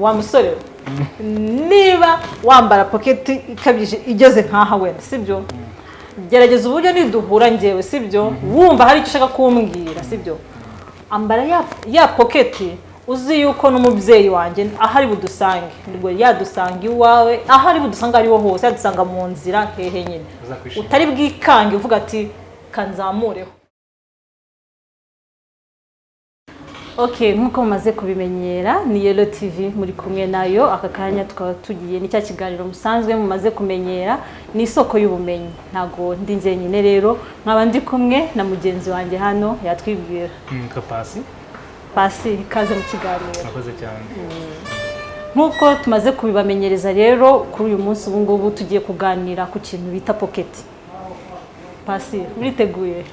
wa musore. Niba wambara poketi ikabije igeze nk'aha wenda sibyo? Gerageza uburyo niduhura ngewe sibyo? Wumva hari icyo ushaka kumbwira sibyo? Ambara ya, poketi uzi yuko n'umubyeyi wanjye aho ari budusange. Nibwo yadusanga iwawe aho ari budusanga ariho hose yadusanga mu nzira hehe nyine. Utari bwikange uvuga ati kanzamureho. Ok nk'uko mumaze kubimenyera ni yelo tv muri kumwe na yo aka kanya tukaba tugiye ni cya kiganiro musanzwe mumaze kumenyera ni isoko y'ubumenyi. Ntabwo ndi njyenyine rero nkaba ndi kumwe na mugenzi wanjye hano yatwibwira. Nitwa pasi? Pasi ikaze mu kiganiro. Murakoze cyane. Nk'uko tumaze kubibamenyereza rero kuri uyu munsi ubu ngubu tugiye kuganira ku kintu bita poketi pasi uriteguye?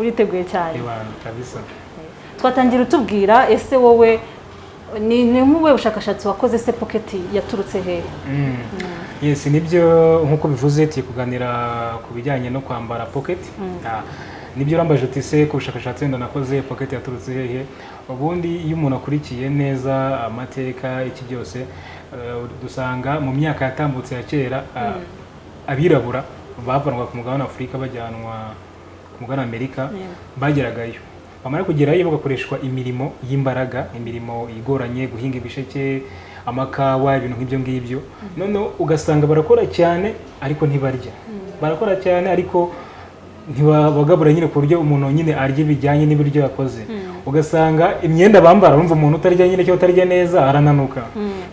Uriteguye cyane. Twatangira utubwira ese wowe ni nk'ubuhe bushakashatsi wakoze se poketi yaturutse hehe Mm. yes ni byo nk'uko bivuze tugiye kuganira ku bijyanye no kwambara pocket. Ah, ni byo urambaje uti se ku bushakashatsi wenda nakoze pocket yaturutse hehe ubundi iyo umuntu akurikiye neza amateka iki byose eh, dusanga mu myaka yatambutse ya kera ah, abirabura bavanwaga ku mugabane wa afurika bajyanwa ku mugabane wa amerika Yego. bageragayo. Bamara kugerayo bagakoreshwa imirimo y'imbaraga imirimo igoranye guhinga ibisheke amakawa ibintu nk'ibyo ngibyo. Noneho ugasanga barakora cyane ariko ntibarya. Barakora cyane ariko ntibabagabura nyine ku buryo umuntu nyine arya bijyanye n'ibiryo yakoze. Ugasanga imyenda bambara urumva umuntu utarya nyine cyangwa utarya neza arananuka.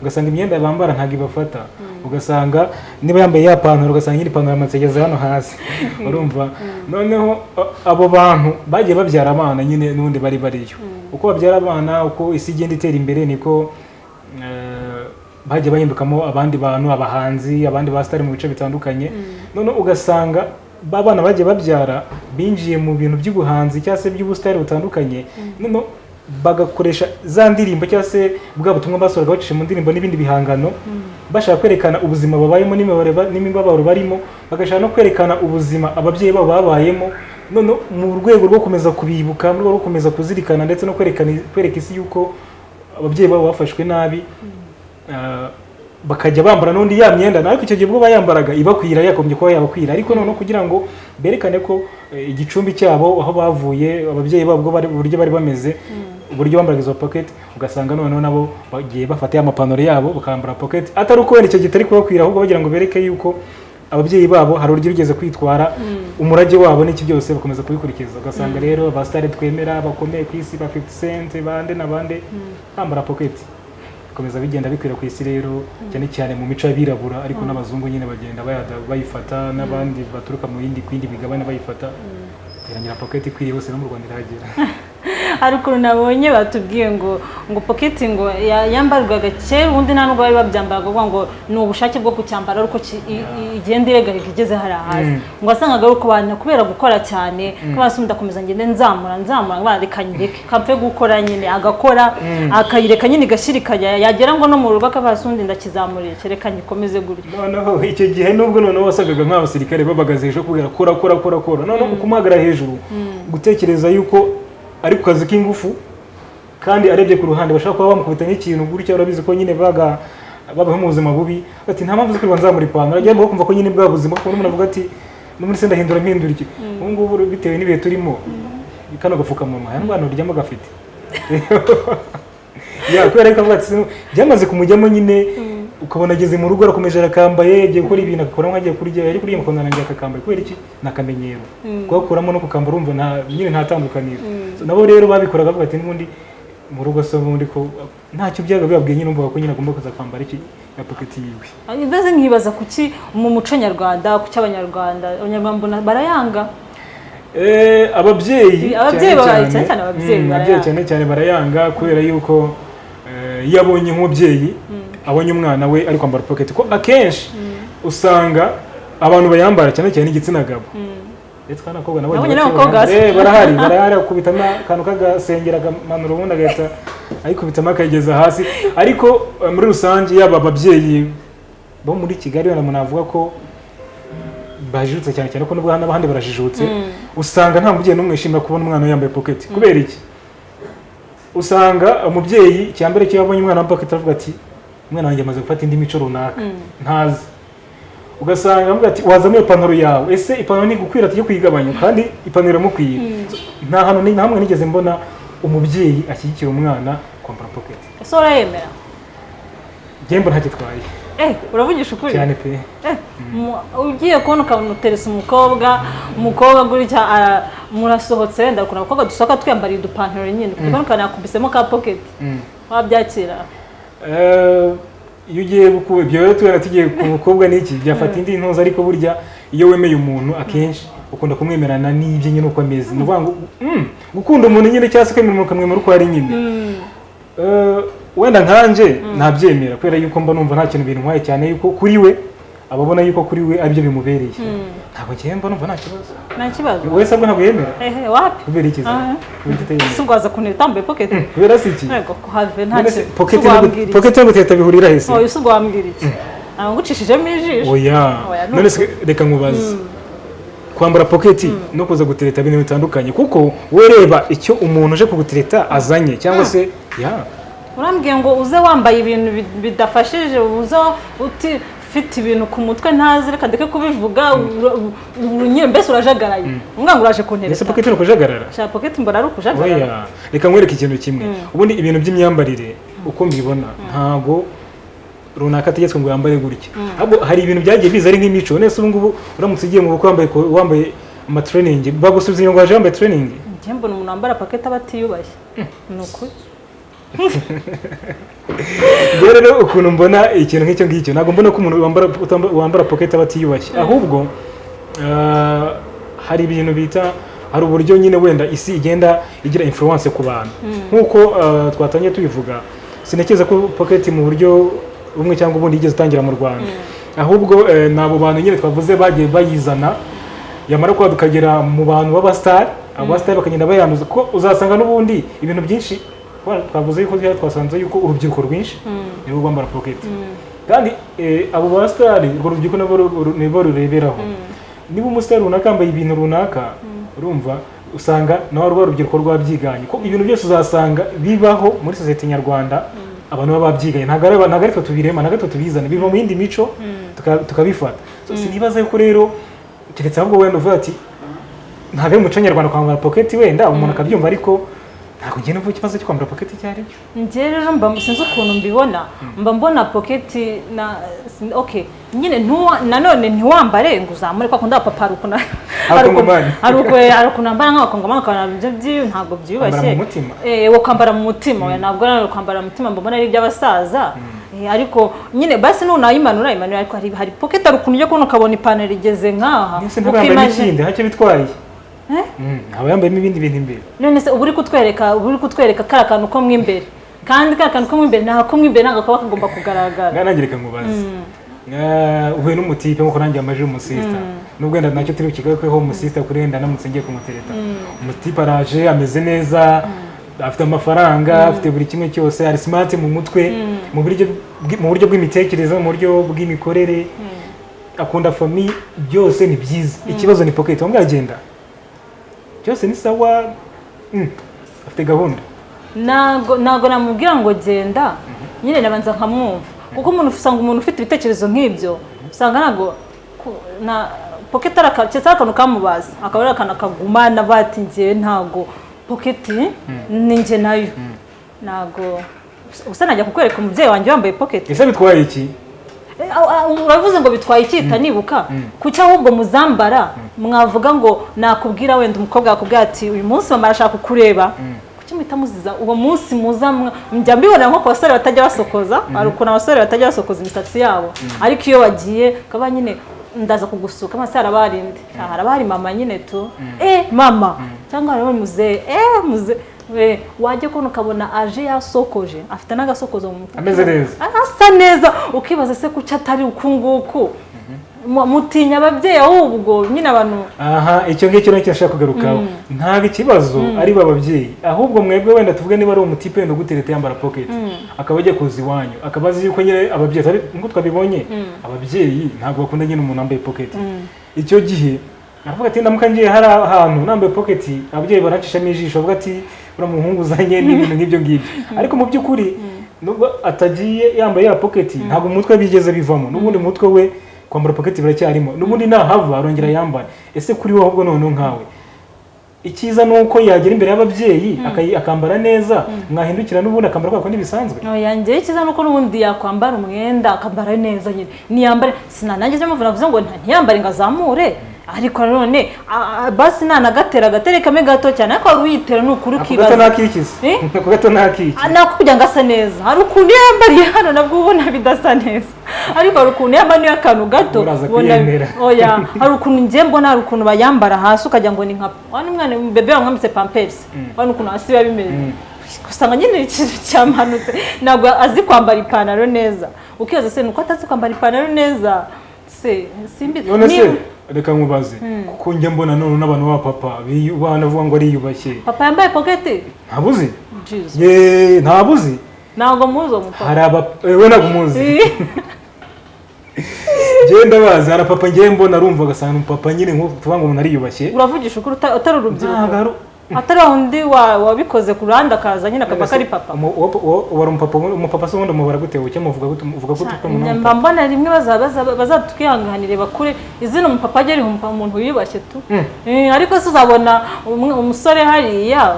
Ugasanga imyenda bambara ntabwo ibafata. Ugasanga niba yambaye ya pantaro ugasanga nyine ipantaro yamanitse igeze hano hasi. Urumva? Noneho a- abo bantu bagiye babyara abana nyine n'ubundi bari bariyo. Uko babyara abana uko isi igenda itera imbere niko eh, bagiye bahindukamo abandi bantu abahanzi abandi basitari mu bice bitandukanye. Noneho ugasanga ba bana bagiye babyara binjiye mu bintu by'ubuhanzi cyangwa se by'ubusitari butandukanye noneho bagakoresha za ndirimbo cyangwa se bwa butumwa basohoraga bacisha mu ndirimbo n'ibindi bihangano. Bashaka kwerekana ubuzima babayemo n'imibabaro ba- n'imibabaro barimo bagashaka no kwerekana ubuzima ababyeyi babo babayemo. Noneho mu rwego rwo gukomeza kubibuka mu rwego rwo gukomeza kuzirikana ndetse no kwerekana kwereka isi yuko ababyeyi babo bafashwe nabi ah, bakajya bambara n'undi ya myenda ariko icyo gihe ubwo bayambaraga ibakwira yagombye kuba yabakwira. Ariko noneho kugira ngo berekane ko eh, igicumbi cyabo aho bavuye ababyeyi babo uburyo bari bameze uburyo bambaraga izo pocket ugasanga noneho nabo bagiye bafata ya mapantaro yabo bakambara pocket. Atari uko wenda icyo gihe kitari kubakwira ahubwo bagira ngo bereke yuko ababyeyi babo hari uburyo bigeze kwitwara umurage wabo n'iki byose bakomeza kubikurikiza. Ugasanga rero abasitari twemera bakomeye ku isi ba 50 cent bande na bande bambara pocket. Bikomeza bigenda bikwira ku isi rero cyane cyane mu mico y'abirabura ariko n'abazungu nyine bagenda bayifata n'abandi baturuka mu yindi ku yindi migabane bayifata. Irangira pocket ikwiriye hose no mu Rwanda irahagera. hari ukuntu nabonye batubwiye ngo ngo poketi ngo ya- yambarwaga kera ubundi nta nubwo bari babyambaraga kuvuga ngo ni ubushake bwo kucyambara ariko igenda iregarika igeze hariya hasi. Mm. ngo wasangaga ari uko abantu kubera gukora cyane ko hasi ndakomeza ngende nzamura nzamura ngo reka nyireke kapfe gukora nyine agakora akayireka nyine igashyirikanya yagera ngo no mu rugo akaba hasi undi ndakizamuriye reka ngikomeze gutyo noneho icyo gihe nubwo noneho wasangaga nk'abasirikare babagaze hejuru kubwira kora kora kora kora. Noneho ukumuhagarara hejuru gutekereza yuko ari ku kazi k'ingufu kandi arebye ku ruhande bashaka kuba bamukubita nk'ikintu gutya urabizi ko nyine baga babaho mu buzima bubi. Ati nta mpamvu zo kwirirwa nzamura ipantaro. Ajya kumva ko nyine bwa buzima kuko umuntu avuga ati n'ubundi se ndahindura mpindura iki? Ubu ngubu bitewe n'ibihe turimo kano gapfukamunwa. Aya ndwara uryamo gafite kubera ko avuga ati "Sino- byamaze kumujyamo nyine ukabona ageze mu rugo arakomeje arakambaye yagiye gukora ibintu agakora nk'agiye kurya yari kurya mukabona arangiye akakambaye. Kubera iki? Ni akamenyero. Kugakuramo no kukambara urumva nyine nta tandukaniro nabo rero babikoraga bavuga ati n'ubundi mu rugo se ubundi ko ntacyo byaga bibabwiye nyine umva ko nyine agomba kuza kwambara iki ya poketi yiwe. Mbese nkibaza kuki mu muco nyarwanda kuki abanyarwanda abanyarwanda barayanga? Eh, ababyeyi Ababyeyi cyane babaye- cyane, ababyeyi mm, cyane cyane barayanga kubera yuko eh, iyo abonye nk'umubyeyi abonye umwana we ari kwambara pocket. Ko akenshi usanga abantu bayambara cyane cyane igitsina gabo. Ndetse kandi abakobwa nabo barahari barahari akubitamo akantu k'agasengera akamanura ubundi agahita ayikubitamo akayigeza hasi. Ariko eh, muri rusange yaba ababyeyi bo muri kigali umuntu avuga ko bajijutse cyane cyane ko nubwo hano abandi barajijutse usanga nta mubyeyi n'umwe wishimira kubona umwana yambaye pocket. Kubera iki? Usanga umubyeyi icya mbere cyo yabonye umwana wa pocket aravuga ati umwana wanjye amaze gufata indi mico runaka. Ntazi. Ugasanga ati wazamo iyo ipantaro yawe. Ese ipantaro ni gukwira tujye kuyigabanya? Kandi ipantaro iramukwiye. Nta hantu ni- hamwe nigeze mbona umubyeyi ashyigikira umwana kwambara pocket. Ese urayemera? Ntagitwaye eh uravugisha ukuri? Cyane pe. Eh, mu- ugiye kubona ukabona uteretse umukobwa umukobwa gutya murasohotse wenda ukabona abakobwa dusohoka twiyambariye udupantaro nyine. Ukabona ukabona yakubisemo ka pocket. Mm. wabyakira? Eh, iyo ugiye ibyo rero tubona tugiye ku mukobwa n'iki byafata indi ntuza ariko burya iyo wemeye umuntu akenshi ukunda kumwemerana n'ibyo nyine uko ameze. Ni ukuvuga ngo mm, gukunda umuntu nyine cyangwa se kwemera umuntu ukamwemera uko ari nyine. Mm. Eh, wenda nkanje nabyemera kubera yuko mba numva nta kintu bintwaye cyane yuko kuri we ababona yuko kuri we ari byo bimubereye. Ntabwo ngiye mba numva nta kibazo nta kibazo wese abwo ntabwo yemera ehe wapi kubera iki se? Si ubwaza kunira utambaye pocket. Kubera si iki yego kuhave nta se kintu pocket si no guteta bihurira he se oya si wambwira iki ntabwo ngucishijemo ijisho oya. None se reka nkubaze kwambara poketi no kuza gutereta ibintu bitandukanye kuko we reba icyo umuntu uje kugutereta azanye. Cyangwa se ya. Urambwiye ngo uze wambaye ibintu bi- bidafashije uze uti ufite ibintu ku mutwe ntazi reka ndeke kubivuga ura- nyine mbese urajagaraye umwana uraje ese kuntereta poketi ni ukujagarara? Shaka pocket mbona ari ukujagarara. Reka nkwereke ikintu kimwe. Ubundi ibintu by'imyambarire uko mbibona ntago runaka ategetswe ngo yambare gutya. Ahubwo hari ibintu byagiye biza ari nk'imico. Nese ubu ngubu uramutse ugiye mu bukwe wambaye wambaye amatreningi bagusubiza ngo waje wambaye treningi njye mbona umuntu wambara pocket aba atiyubashye ni ukuri. Rero rero ukuntu mbona ikintu nk'icyo ngicyo ntabwo mbona ko umuntu wambara pocket aba atiyubashye ahubwo ah, hari ibintu bita hari uburyo nyine wenda isi igenda igira influence ku bantu. Nk'uko ah, twatangiye tubivuga sinekeza ko pocket mu buryo bumwe cyangwa ubundi yigeze itangira mu rwanda. Ahubwo eh, ni abo bantu nyine twavuze bagiye bayizana yamara kuba tukagera mu bantu b'abasitari abasitari bakagenda bayanduza ko uzasanga n'ubundi ibintu byinshi twavuze yuko twasanze yuko urubyiruko rwinshi nibo rwambara pocket. Kandi eh, abo basitari urwo rubyiruko nibo rureberaho. Niba umusitari runaka yambaye ibintu runaka urumva usanga nawe rwa rubyiruko rwabyiganye. Ko ibintu byose uzasanga bibaho muri sosiyete nyarwanda abantu baba babyiganye ntabwo ari twe tubirema ntabwo ari twe tubizana biva mu yindi mico tuka- tukabifata. Sinibaza yuko rero keretse ahubwo wenda uvuga ati ntabwo ari umuco nyarwanda kwambara pocket wenda. Umuntu akabyumva ariko ntabwo ngenda mvuga ikibazo cyo kwambara pocket icyo ari cyo rero mba sinzi ukuntu mbibona mba mbona pocket na okay nyine nanone ntiwambare ngo uzamure kwa kundi abapapa hari ukuntu hari ukuntu- bambara nk'abakongomani ukabona ibyo byi- ntabwo byiyubashye Kwambara mu mutima. wo kwambara mu mutima oya ntabwo ari kwambara mu mutima mbona ari iby'abasaza ariko nyine basi nunayimanura imanura ariko hari hari pocket hari ukuntu ujya kubona ukabona ipantaro igeze nk'aha n'ikindi ntacyo bitwaye Eh? Mm, aba yambayemo ibindi bintu imbere. None se uba uri kutwereka uba uri kutwereka kariya kantu ko mo imbere. Kandi kariya kantu ko mo imbere ntabwo mo imbere ntabwo kaba kagomba kugaragara. Nanjye reka nkubaze Eh, uhuye n'umutipe nk'uko nanjye amaje umusista nubwo wenda na cyo turi bukigarukeho umusista kuri wenda namutse ngiye kumutereta umutipe araje ameze neza afite amafaranga afite buri kimwe cyose ari smart mu mutwe mu buryo bw'imitekerereze mu buryo bw'imikorere. Akunda famiye byose ni byiza. Ikibazo ni pocket. Wambwa byose ni sawa? Mm, afite gahunda. Ntabwo namubwira ngo genda. Nyine nabanza nkamwumva. Kuko umuntu usanga umuntu ufite ibitekerezo nk'ibyo. Usanga ntabwo pocket ari akantu kamubaza. Akaba ari akantu kagumana bati ngewe ntabwo pocket ni njye na yo. Ntabwo usa najya kukwereka umubyeyi wanjye wambaye pocket. Ese bitwaye iki? Uravuze ngo bitwaye icyita nibuka kuki ahubwo muzambara? Mwavuga ngo nakubwira wenda umukobwa yakubwira ati uyu munsi mama arashaka kukureba. Kuki muhita muziza? Uwo munsi muza njya mbibona nko ku basore batajya basokoza. Hari ukuntu abasore batajya basokoza imisatsi yabo. Ariko iyo bagiye kaba nyine ndaza kugusuka amaso harabarinde harabari mama nyine tu. Eh mama. Cyangwa harabari muzehe. Eh muzehe wajya kubona ukabona aje yasokoje afite n'agasokozo mu mutwe ameze neza. Asa neza. Ukibaza se kuki atari uku nguku? Mu- mutinya ababyeyi ahubwo nyine abantu aha icyo ngicyo na cyo nashaka kugarukaho. Ntabwo ikibazo ari ba babyeyi. Ahubwo mwebwe wenda tuvuge niba ari umutipe wenda ugutereta yambara pocket. Akaba ajya kuza iwanyu. Akaba azi yuko nyine ababyeyi atari nk'uko twabibonye ababyeyi ntabwo bakunda nyine umuntu wambaye pocket. Icyo gihe aravuga ati ndamuka ngiye hari ahantu nambaye pocket. Ababyeyi baracishamo ijisho bavuga ati uriya muhungu uzanye n'ibintu nk'ibyo ngibyo. Ariko mu by'ukuri nubwo atagiye yambaye ya pocket ntabwo mu mutwe bigeze bivamo. N'ubundi mu mutwe we kwambara pocket biracyarimo. N'ubundi nahava arongera yambara. Ese kuri wowe ahubwo noneho nkawe? Icyiza ni uko yagera imbere y'ababyeyi akambara neza mwahindukira n'ubundi akambara kwa kundi bisanzwe. Njyewe icyiza ni uko n'ubundi yakwambara umwenda akambara neza nyine niyambare sinanange cyo mpamvu navuze ngo ntiyambare ngo azamure. Ariko nanone basi nanagatera agatere kame gato cyane. Ariko wari uyitera ni ukuri ako gato ukibaza ntakikiza Eh? ako gato ntakiki Ah, nako kugira ngo asa neza. Hari ukuntu yambariye hano nabwo ubona bidasa neza. Ariko hari ukuntu yambara niyo akantu gato ubona- oya hari ukuntu njye mbona hari ukuntu bayambara hasi ukagira ngo ni nka wani umwana bebe wamwambitse pampers. Wani ukuntu hasi biba bimeze. Usanga nyine ikintu cyamanutse. Ntabwo azi kwambara ipantaro neza. Ukibaza se nuko atazi kwambara ipantaro neza? Se simbizi none se? Niba- reka nkubaze. Kuko njya mbona none n'abantu b'abapapa biyu- banavuga ngo ariyubashye papa yambaye poketi ntabuzi. Jesus. ye ntabuzi. Ntabwo muzi uwo mupapa. Hari aba eh, we ntabwo umuzi njyewe ndabazi hari apapa njyewe mbona arumva agasanga umupapa nyine nk'uko tuvuga ngo umuntu ariyubashye uravugisha ukuri uta- utari urubyiruko. Atari wundi wa- wabikoze ku ruhande akaza nyine akaba ko ari papa. Umu- uwo- uwo- uwo ari umupapa umupapa se ubundi umubara gute uke muvuga gute uvuga gute ko mba mbona rimwe baza- baza- bazatwihanganire bakure. Izina umupapa agera umuntu wiyubashye tu. Mm. Eh, ariko se uzabona umusore hariya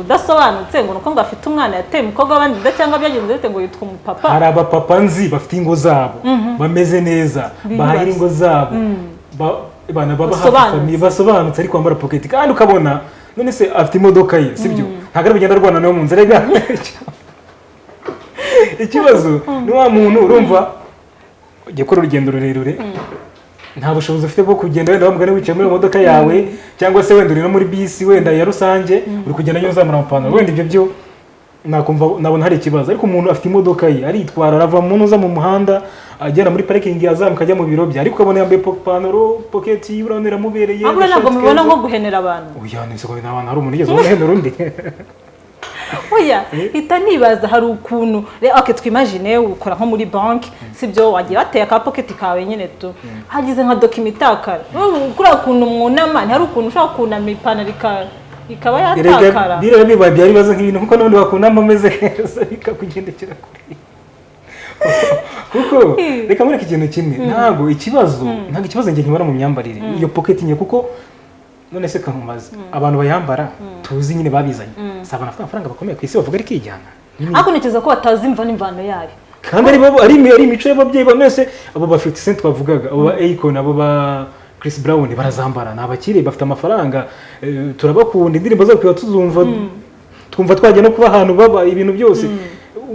udasobanutse ngo nuko ngo afite umwana yateye umukobwa w'abandi inda cyangwa byagenze bite ngo yitwa umupapa? Hari abapapa nzi bafite ingo zabo bameze neza bahahira ingo zabo. Hafi Basobanutse. ariko bambara pocket. Kandi ukabona none se afite imodoka ye sibyo ntabwo ari bugenda arwana nawe mu nzira ikibazo ni wa muntu urumva ujya gukora urugendo rurerure nta bushobozi ufite bwo kugenda wenda wamugana wicaye muri modoka yawe cyangwa se wenda uri no muri bisi wenda ya rusange uri kugenda nyine uzamura amapantaro wenda ibyo byo nakumva nabona hari ikibazo. Ariko umuntu afite imodoka ye aritwara arava mu uza mu muhanda agera muri parikingi azamuka ajya mu biro bye. Ariko ukabona yambaye ipantaro poketi urabona iramubereye ahubwo ntabwo mubibona nko guhenera abantu. Oya nese ko nta bantu hari umuntu ugeze umuhendera undi. Oya hita nibaza hari ukuntu re- ok twimagine ukora nko muri banki sibyo wagiye wateye aka pocket kawe nyine tu. Hagize nka dokima itakara kuriya kuntu mwunama ntihari ukuntu ushobora kunama ipantaro ika- ikaba yatakara. bireba bibaye byari bibazo nk'ibintu kuko n'ubundi wakundamo ameze neza bikakugendekera kure. Kuko reka mureke ikintu kimwe. Ntabwo ikibazo ntabwo ikibazo njye nkibona mu myambarire. Iyo pocket nye kuko none se kamumaze abantu bayambara tuzi nyine babizanye. Si abantu bafite amafaranga bakomeye ku isi bavuga ari kijyana ariko ntekereza ko batazi imva n'imvano yayo. Kandi ari imico y'ababyeyi ba mwese abo ba 50 cent bavugaga abo ba Akon abo ba Chris Brown barazambara. Ni abakire bafite amafaranga. Eh, turabakunda. Indirimbo zabo tuba tuzumva twumva twajya no kuba ahantu baba ibintu byose. Ni-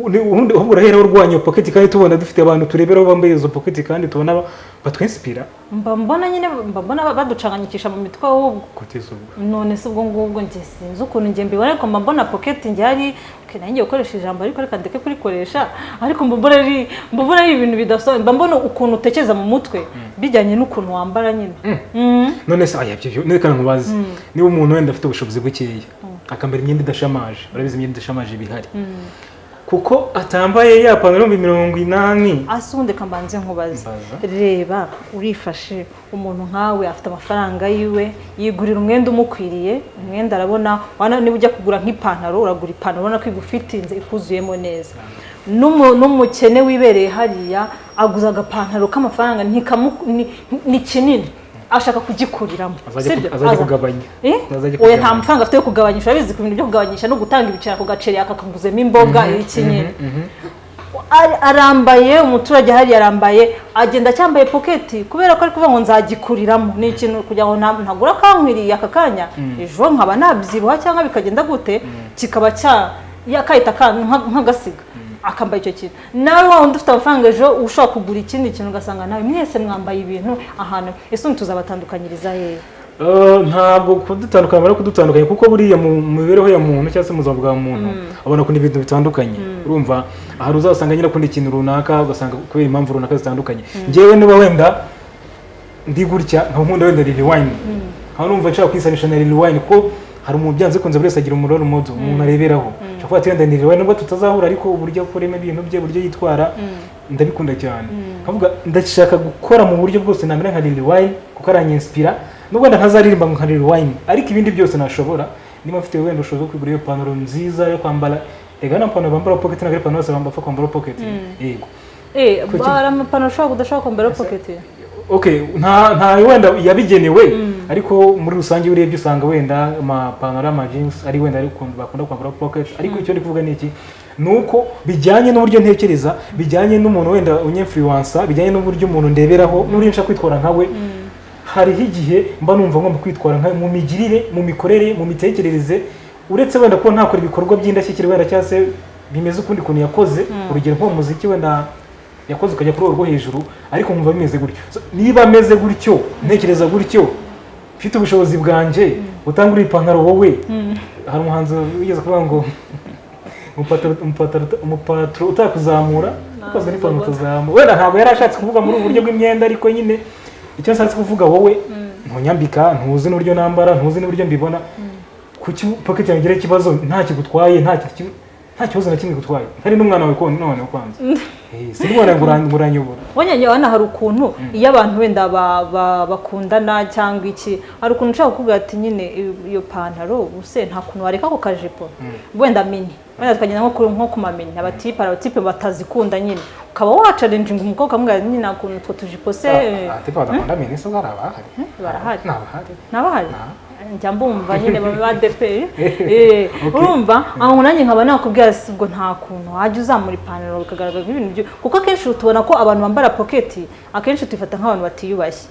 ubundi ahubwo urahera urwanya pocket kandi tubona dufite abantu tureberaho bambaye izo pocket kandi tubona ba- batwinspira. Mba mbona nyine mba mbona baducanganyikisha mu mitwe ahubwo. None se ubwo ngubwo njye sinzi ukuntu njye mbibona ariko mba mbona pocket njye hari nanjye gukoresha ijambo ariko reka ndeke kurikoresha ariko mba mbona ari mba mbona ari ibintu bidasobanutse mba mbona ukuntu utekereza mu mutwe bijyanye n'ukuntu wambara nyine. Mm. none se aya byo reka nkubaze niba umuntu wenda afite ubushobozi bukeya akambara imyenda idashamaje urabizi imyenda idashamaje ibihari kuko atambaye ya pantaro y'ibihumbi mirongo inani. Ase ubundi reka mbanze. Nkubaze reba urifashe umuntu nkawe afite amafaranga yiwe yigurira umwenda umukwiriye umwenda arabona wana niba ujya kugura nk'ipantaro uragura ipantaro ubona ko igufitinze ikuzuyemo neza. N'umu- n'umukene wibereye hariya aguza agapantaro k'amafaranga ni kinini. Ashaka kugikuriramo azajya kugabanya. Eh? Oya nta mafaranga afite yo kugabanyisha. Urabizi ku bintu byo kugabanyisha no gutanga ibiceri ako gaceri akakaguzemo imboga iki nyine Ar- arambaye umuturage hariya arambaye agenda acyambaye poketi kubera ko ari kuvuga ngo nzagikuriramo. Ni ikintu kugira ngo nta- ntagura kankwiriye aka kanya. Ejo nkaba nabyibuha cyangwa bikagenda gute kikaba cya ya- kahita ka- nka- nk'agasiga. Akambaye icyo kintu. Nawe wa wundi ufite amafaranga ejo ushobora kugura ikindi kintu ugasanga nawe mwese mwambaye ibintu ahantu. Ese tuzabatandukanyiriza hehe Eh, ntabwo kudutandukanya bari kudutandukanya kuko buriya mu mibereho ya muntu cyangwa se mu buzima bwa muntu abona ko ibintu bitandukanye. Urumva hari uzasanga nyine akunda ikintu runaka ugasanga kubera impamvu runaka zitandukanye. Njyewe niba wenda ndi gutya nkaba nkunda wenda lili wine nkaba numva nshaka kwisanisha na lili wine kuko hari umuntu byanze kunze buri wese agira umuroro modo umuntu areberaho. Kuba ati wenda ni lili wine nubwo tutazahura ariko uburyo akoremo ibintu bye uburyo yitwara ndabikunda cyane. Nkavuga ndashaka gukora mu buryo bwose namera nka lili wine kuko aranyinsipira nubwo ntazaririmba nka lili wine ariko ibindi byose nashobora niba mfite wenda ubushobozi bwo kwigurira iyo pantaro nziza yo kwambara rega na pantaro bambara pocket ntabwo ari pantaro bose bapfa kwambara pocket. Yego. Eh Kuki- hari amapantaro ushobora kudashobora kwambara pocket. Nta nta wenda yabigenewe ariko muri rusange iyo urebye usanga wenda amapantaro y'ama jeans ari wenda bakunda kwambara pocket. Ariko icyo ndi kuvuga ni iki? Ni uko bijyanye n'uburyo ntekereza bijyanye n'umuntu wenda unyemfluwansa bijyanye n'uburyo umuntu ndeberaho n'uburyo nshaka kwitwara nkawe hariho igihe mba numva ngomba kwitwara nka mu migirire mu mikorere mu mitekerereze uretse wenda kuba ntakora ibikorwa by'indashyikirwa wenda cyangwa se bimeze ukundi kuntu yakoze urugero nko mu muziki wenda yakoze ukajya kuri urwo hejuru ariko nkumva bimeze gutyo niba ameze gutyo ntekereza gutyo mfite ubushobozi bwanjye utanga uri ipantaro wowe. Hari umuhanzi wigeze kuvuga ngo umupataro- utakuzamura ukozwe n'ipantaro utazamura. Wenda ntabwo yari ashatse kuvuga muri ubu buryo bw'imyenda ariko nyine icyo nshatse kuvuga wowe ntunyambika ntuzi n'uburyo nambara ntuzi n'uburyo mbibona. Pocket yanjye igira ikibazo? Nta kigutwaye nta ki- nta kibazo na kimwe gutwaye hari n'umwana wawe konti none kwanza si n'umwana ngo uran- ngo uranyobora wanyanya hano hari ukuntu iyo abantu wenda ba- ba- bakundana cyangwa iki hari ukuntu ushaka kuvuga ati nyine iyo- pantaro ubuse nta kuntu wareka ako kajipo wenda mini wenda tukagenda nko ku- mamini abatipe abatipe batazikunda nyine ukaba wacarenjinga umukobwa ukamubwira nyine nta kuntu utwo tujipo se ati badakunda mini so hari abahari barahari ni abahari. Njya mbumva nyine baba ba depe eh, urumva? Aho nanjye nkaba nakubwira si ubwo nta kuntu wajya uzamura ipantaro bikagaragara nk'ibintu byo kuko akenshi tubona ko abantu bambara poketi akenshi tubifata nk'abantu batiyubashye.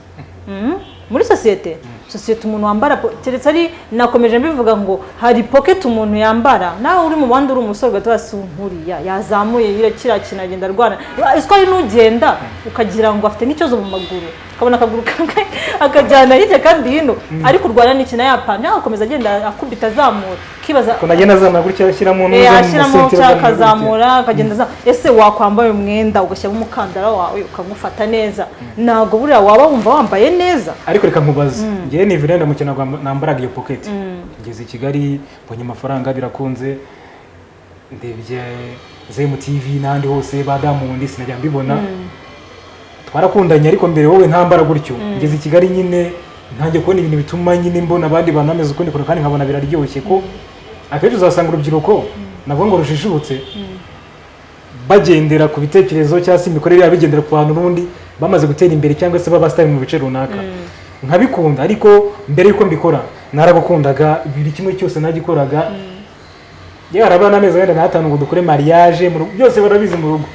Mhm. muri sosiyete sosiyete umuntu wambara keretse ari nakomeje mbivuga ngo hari pocket umuntu yambara nawe uri mu bandi uri umusore ugahita wasi nk'uriya yazamuye kiriya kintu agenda arwana. Ari n'ugenda ukagira ngo afite n'ikibazo mu maguru. Ukabona akaguru kamwe akajyana hirya kandi hino. Ariko urwana n'ikintu yapana agakomeza agenda akubita azamura. Ukibaza ko nagenda azamura gutya ashyiramo Eh, n'uza ashyiramo cyangwa akazamura akagenda azamura. Ese wakwambaye umwenda ugashyiramo umukandara wawe ukamufata neza? Ntabwo buriya waba wumva wambaye neza. Ariko reka nkubaze. Ngewe ni virenda mu kintu nambaraga iyo pocket. Ngeze i kigali mbonye amafaranga birakunze. Ndebye zemu tv n'ahandi hose ba damundi sinajya mbibona. Twarakundanye ariko mbere wowe ntambara gutyo. Ngeze i kigali nyine ntangiye kubona ibintu bituma nyine mbona abandi bantu bameze ukundi kuntu kandi nkabona biraryoshye. Ko akenshi uzasanga urubyiruko navuga ngo rujijutse bagendera ku bitekerezo cyangwa se imikorere yabo bigendera ku bantu n'ubundi bamaze gutera imbere cyangwa se b'abasitari mu bice runaka. Nkabikunda ariko mbere y'uko mbikora naragukundaga buri kimwe cyose nagikoraga. Yewe harabura n'amezi wenda n'atanu ngo dukore mariage byose barabizi mu rugo.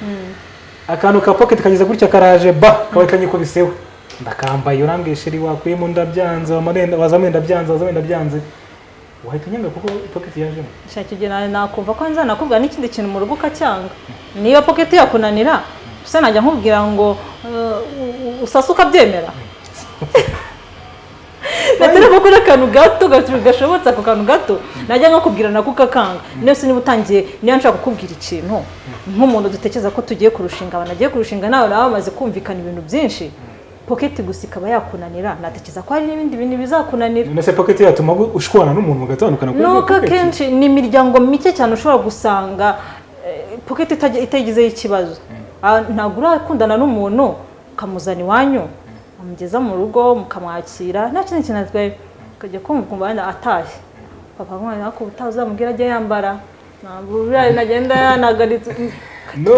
Akantu ka pocket kageze gutya karaje ba kaba kanyikubiseho ndakambaye urambwiye sheri wakuyemo ndabyanze wazamo ndabyanze wazamo ndabyanze wahita unyanga kuko pocket yajemo shaka igihe na- nakumva ko nzanakubwira n'ikindi kintu mu rugo ukacyanga. Niba pocket yakunanira gusa najya nkubwira ngo u- usase ukabyemera natereko kuri akantu gato gato gashobotse ako kantu gato najya nkakubwira nako ukakanga se niba utangiye niba nshaka kukubwira ikintu. Nk'umuntu dutekereza ko tugiye kurushinga abantu agiye kurushinga nawe nawe bamaze kumvikana ibintu byinshi. Pocket gusa ikaba yakunanira. Natekereza ko hari n'ibindi bintu bizakunanira. None se pocket yatuma ushwana n'umuntu mugatandukana kuri iyo nuko akenshi ni imiryango mike cyane ushobora gusanga eh, pocket itajya- itagizeho ikibazo. Ah, ntabwo urakundana n'umuntu ukamuzana iwanyu. Amugeza mu rugo mukamwakira nta kindi kintu atwaye ukajya kumva ukumva wenda atashye papa mwana ariko ubutaha uzamubwira ajye yambara. Ntabwo nagenda yanagaritse no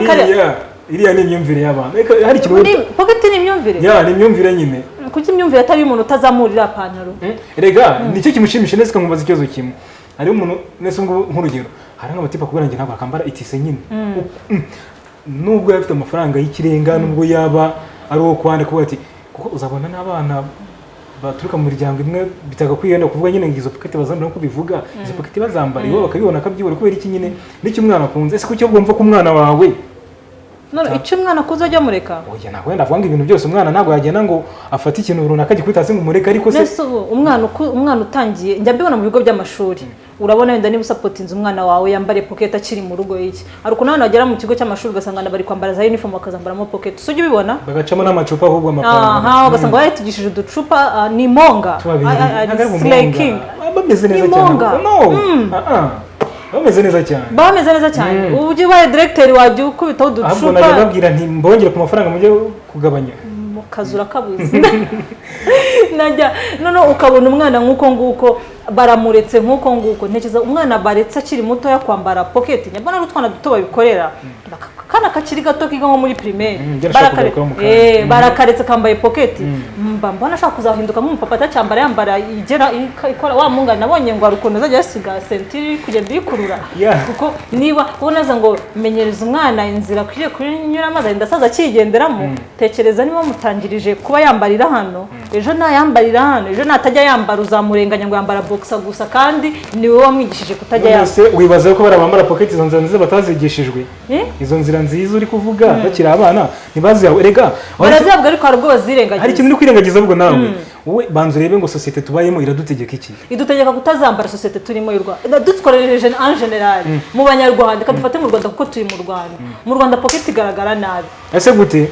iriya iriya ni imyumvire y'abantu. Hari ikintu pocket ni imyumvire? Ya ni imyumvire nyine. Kuki imyumvire atari iy'umuntu utazamurira pantaro? Rega ni cyo kimushimisha neza nkamubaza ikibazo kimwe. Hariho umuntu nese ngo nk'urugero hari nk'amatipa kubera njye ntabwo akambara itise nyine. Mm. nubwo yaba afite amafaranga y'ikirenga nubwo yaba ari uwo kwandika kuvuga ati kuko uzabona n'abana baturuka mu miryango imwe bitagakwiye wenda kuvuga nyine ngo izo paketi bazambara nk'uko bivuga izo paketi bazambara iwabo bakabibona akabyibura kubera iki nyine? N'icyo umwana akunze? Ese kuki wumva ko umwana wawe none icyo umwana akuze ajya mureka oya ntabwo wenda avuga ngo ibintu byose umwana ntabwo yagenda ngo afate ikintu runaka gikubita hasi ngo umureke ariko se Nese ubu umwana utangiye njya mbibona mu bigo by'amashuri. Urabona wenda niba usapotinze umwana wawe yambare pocket akiri mu rugo iki? Hari ukuntu abana bagera mu kigo cy'amashuri ugasanga bari kwambara za uniform bakazambaramo pocket. Si ujya ubibona? Bagacamo n'amacupa ahubwo amapantaro aha ugasanga bayatugishije uducupa ah, ni monga. Ah, ah, Ni monga. Bameze neza cyane. Bameze neza cyane. Mm. ubu ujya ubaye directeur wajya ukubitaho ahubwo najya uducupa babwira nti mbongere ku mafaranga mujye kugabanya. Mu kazu urakabuze najya noneho ukabona umwana nk'uko nguko. Baramuretse nk'uko nguko. Ntekereza umwana baretse akiri mutoya kwambara pocket. Nyabona ari utwana duto babikorera Aka- kana kakiri gato kiga nko muri primaire. Mm, njye nashaka Barakare- kugarukaho mu kanya. Eh, barakaretse kambaye pocket. Mba mbona ashaka kuzahinduka. Nk'umupapa atacyambara yambara igera ikora wa mungana nabonye ngo hari ukuntu azajya yasiga sentire iri kugenda iyikurura Yeah. kuko niba ubonaza ngo menyereza umwana inzira akwiriye kunyuramo azagenda asaza akigenderamo tekereza niba mutangirije kuba yambarira hano ejo nayambarira hano ejo natajya yambara uzamurenganya ngo yambara boxa gusa kandi ni wowe wamwigishije kutajya se wibaza ko bariya bambara pocket izo nzira nziza batazigishijwe? Eh? izo nzira nziza uri kuvuga? Bakiri abana? Ntibazihawe erega barazihabwa ariko hari ubwo hari bazirengagiza ikintu uri kwirengagiza ahubwo nawe? Wowe banza urebe ngo sosiyete tubayemo iradutegeka iki? Idutegeka kutazambara sosiyete turimo y'u rwanda. Dukoresheje en general mu banyarwanda. Reka dufate mu rwanda kuko turi mu rwanda. Mu rwanda pocket igaragara nabi. Ese gute?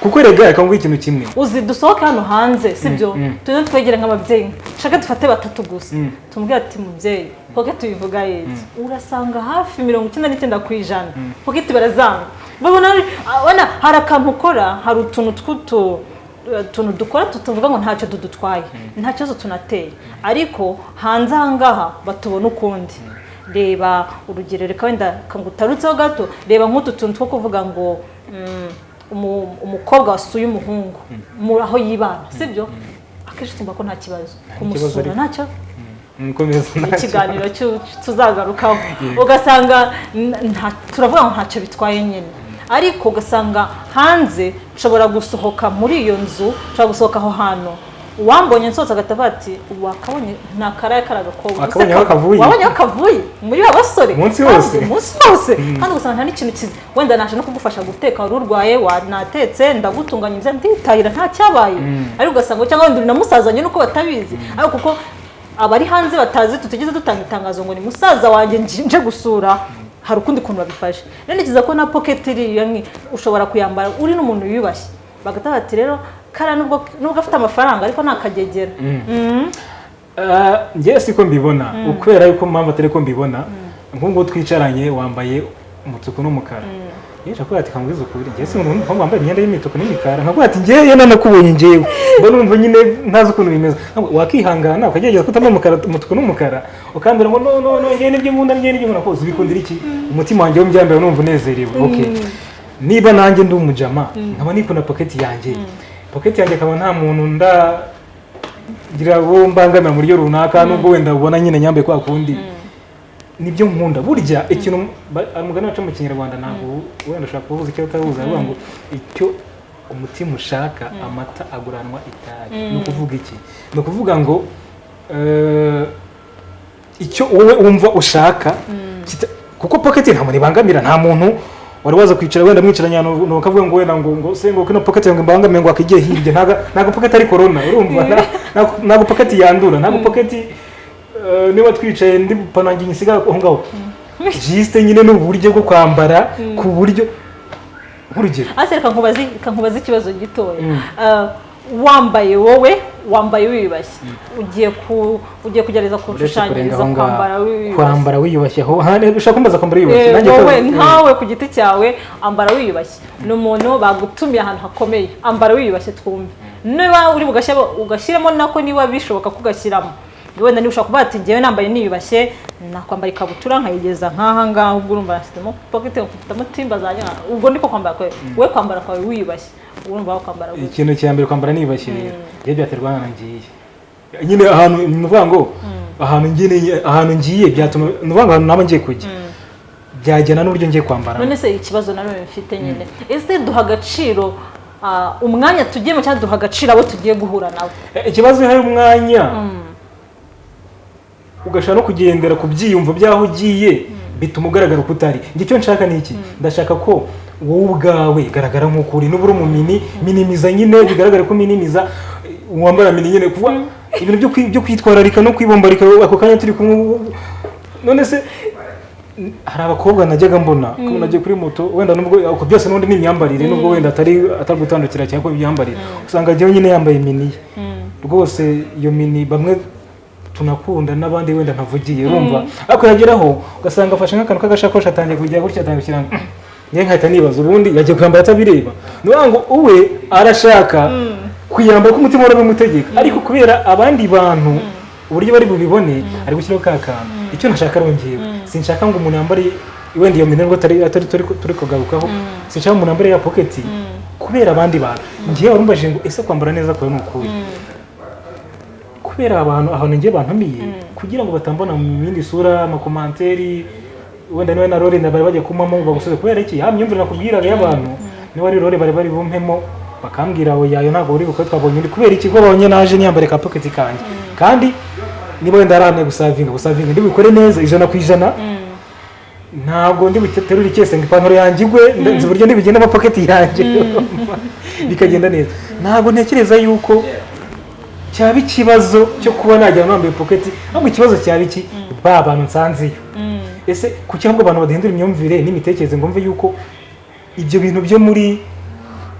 Kuko erega reka nguhe ikintu kimwe. Uzi dusohoke hano hanze sibyo? Tujye twegere nk'ababyeyi. Shaka dufate batatu gusa. Tumubwire ati mubyeyi pocket tuyivuga y'iki urasanga hafi mirongo icyenda n'icyenda ku ijana. Pocket barazanga. Babona abona hari akantu ukora hari utuntu tw'utu utuntu dukora tutuvuga ngo ntacyo tudutwaye. Nta kibazo tunateye. Ariko hanze aha ngaha batubona ukundi. Reba urugero reka wenda kangutarutseho gato reba nk'utu tuntu two kuvuga ngo mm, umu- umukobwa wasuye umuhungu. Mu aho yibana. Sibyo? Akenshi tumva ko nta kibazo kumusura ntacyo ikiganiro tuzagarukaho ugasanga turavuga ngo ntacyo bitwaye nyine ariko ugasanga hanze nshobora gusohoka muri iyo nzu nshobora gusohoka aho hantu uwambonye nsohotse agatavuga ati wakabonye nta karaye kari agakobwa Wakabonye aho kavuye? wabonye aho kavuye muri ba basore? Umunsi wose? umunsi wose. Kandi ugasanga nta n'ikintu kiza wenda naje no kugufasha guteka wari urwaye wanatetse ndagutunganyiriza nditahira nta cyabaye. Ariko ugasanga cyangwa wenda uri na musazanye nuko batabizi. Ariko kuko abari hanze batazi tutigeze dutanga itangazo ngo ni musaza wanjye nje gusura. Hari ukundi kuntu babifashe. Rero nikiza ko na pocket iriya ushobora kuyambara uri n'umuntu wiyubashye bagahita bati rero kara nubwo nubwo afite amafaranga ariko ntakagegera. Mhm. Ah, njye siko mbibona. Ukubera yuko mpamvu atari ko mbibona. Nk'ubwo twicaranye wambaye umutuku n'umukara. Yeje akubwira ati kambwiza ukuri njye si umuntu wambaye imyenda y'imituku n'imikara. Nkakubwira ati njyewe yenda nakubonye njyewe. Mba numva nyine ntazi ukuntu bimeze. Wakihangana ukagerageza kutambaye umukara umutuku n'umukara. Ukambwira ngo no no no njyewe ni byo nkunda njyewe ni byo nkunda. Kose ubikundira iki? Umutima wanjye wo mbyambaye numva unezerewe okay. Niba nanjye ndi umujama nkaba nikunda pocket yanjye. Pocket yanjye akaba nta muntu ndagira uwo mbangamira mu buryo runaka nubwo wenda ubona nyine nyambaye kwa kundi. Nibyo nkunda. Burya ikintu umugani wacu mu kinyarwanda ntabwo wenda ushobora kuvuza icyo utabuze aravuga ngo icyo umutima ushaka amata aguranwa itabi. Ni ukuvuga iki? Ni ukuvuga ngo eh, icyo wowe wumva ushaka kuko pocket nta muntu ibangamira nta muntu wari waza kwicara wenda mwicaranye ahantu nuko akavuga ngo wenda ngo ngo se ngo kino pocket ngo imbangamiye ngo akigiye hirya ntago ntago pocket ari corona urumva? Nta- ntago- pocket yandura. Ntago pocket eh, niba twicaye ndi panange nyisiga aho ngaho. Jiste nyine ni uburyo bwo kwambara ku buryo nk'urugero. Hasi reka nkubaze ikibazo gitoya. Mm. Ah, wambaye wowe wambaye wiyubashye. Ugiye ku ugiye kugerageza aho kwambara wiyubashye. Kwambara wiyubashye. Ushaka kumbaza kwambara wiyubashye. Eh, nanjye wowe ntawe ku giti cyawe ambara wiyubashye. Ni umuntu bagutumiye ahantu hakomeye. Ambara wiyubashye twumve. Niba uri bugashyira ugashyiramo nako niba bishoboka ko ugashyiramo wenda niba ushobora kuvuga ati njyewe nambaye niyubashye nakwambara ikabutura nkayigeza nk'aha ngaha ubwo urumva nashyizemo pocket mfitemo timba zanjye ubwo niko kwambara kwawe wowe kwambara kwawe wiyubashye. Urumva aho kwambara gutya. Ikintu cya mbere kwambara niyubashye rero njye byaterwa n'ahantu ngiye. Nyine ahantu ni ukuvuga ngo ahantu ngiye ahantu ngiye byatuma ni ukuvuga ngo ahantu naba ngiye kujya. Byajyana n'uburyo ngiye kwambara. None se ikibazo nanone mfite nyine. Ese duha agaciro ah, umwanya tugiyemo cyangwa duha agaciro abo tugiye guhura nabo? Eh, ikibazo iyo hari umwanya. Ugashaka no kugendera ku byiyumvo by'aho ugiye bituma ugaragara uko utari. Icyo nshaka ni iki? Ndashaka ko wowe ubwawe garagara nk'uko uri n'ubura mu mini minimiza nyine bigaragare ko minimiza wambara mini nyine kuvuga ibintu byo kwi- byo kwitwararika no kwibombarika ako kanya turi kumwe none se hari abakobwa najyaga mbona ko nagiye kuri moto wenda nubwo ako byose n'ubundi ni imyambarire nubwo wenda atari atari gutandukira cyane ko imyambarire usanga ajyaho nyine yambaye mini rwose iyo mini bamwe tunakunda n'abandi wenda ntavugiye urumva? Ariko yageraho ugasanga afashe nk'akantu k'agashakoshi atangiye kujya gutya atangiye gushyira njye nkahita nibaza ubundi yagiye kuyambara atabireba ni ukuvuga ngo uwe arashaka kuyambara ko umutima urabimutegeka ariko kubera abandi bantu uburyo bari bubibone ari gushyiraho ka kantu. Icyo nashaka arongewe sinshaka ngo umuntu yambare wenda iyo minengo atari turi kugarukaho sinshaka umuntu yambare ya pocket kubera abandi bantu. Ngiye warumbajije ngo ese kwambara neza kwawe ni ukuri kubera abantu ahantu ngiye bantumiye kugira ngo batambona mu yindi sura amakomanteri wenda ni we na rore na bari bagiye kumamo bagusubize kubera iki? Ya myumvire nakubwiraga y'abantu. Niba ari rore bari bari bumpemo bakambwira ngo yayo ntabwo uri bukore twabonye undi. Kubera iki? Ko babonye naje niyambare ka pocket kanjye. Kandi niba wenda arane gusavinga gusavinga ndi bukore neza ijana ku ijana. Ntabwo ndi buterure icyese ngo ipantaro yanjye igwe nzi uburyo ndibigenda ama pocket yanjye. Bikagenda neza. Ntabwo ntekereza yuko cyaba ikibazo cyo kuba najya nambaye pocket? Ahubwo ikibazo cyaba iki? Ba bantu nsanzeyo. Ese kuki ahubwo abantu badahindura imyumvire n'imitekerereze ngo mve yuko ibyo bintu byo muri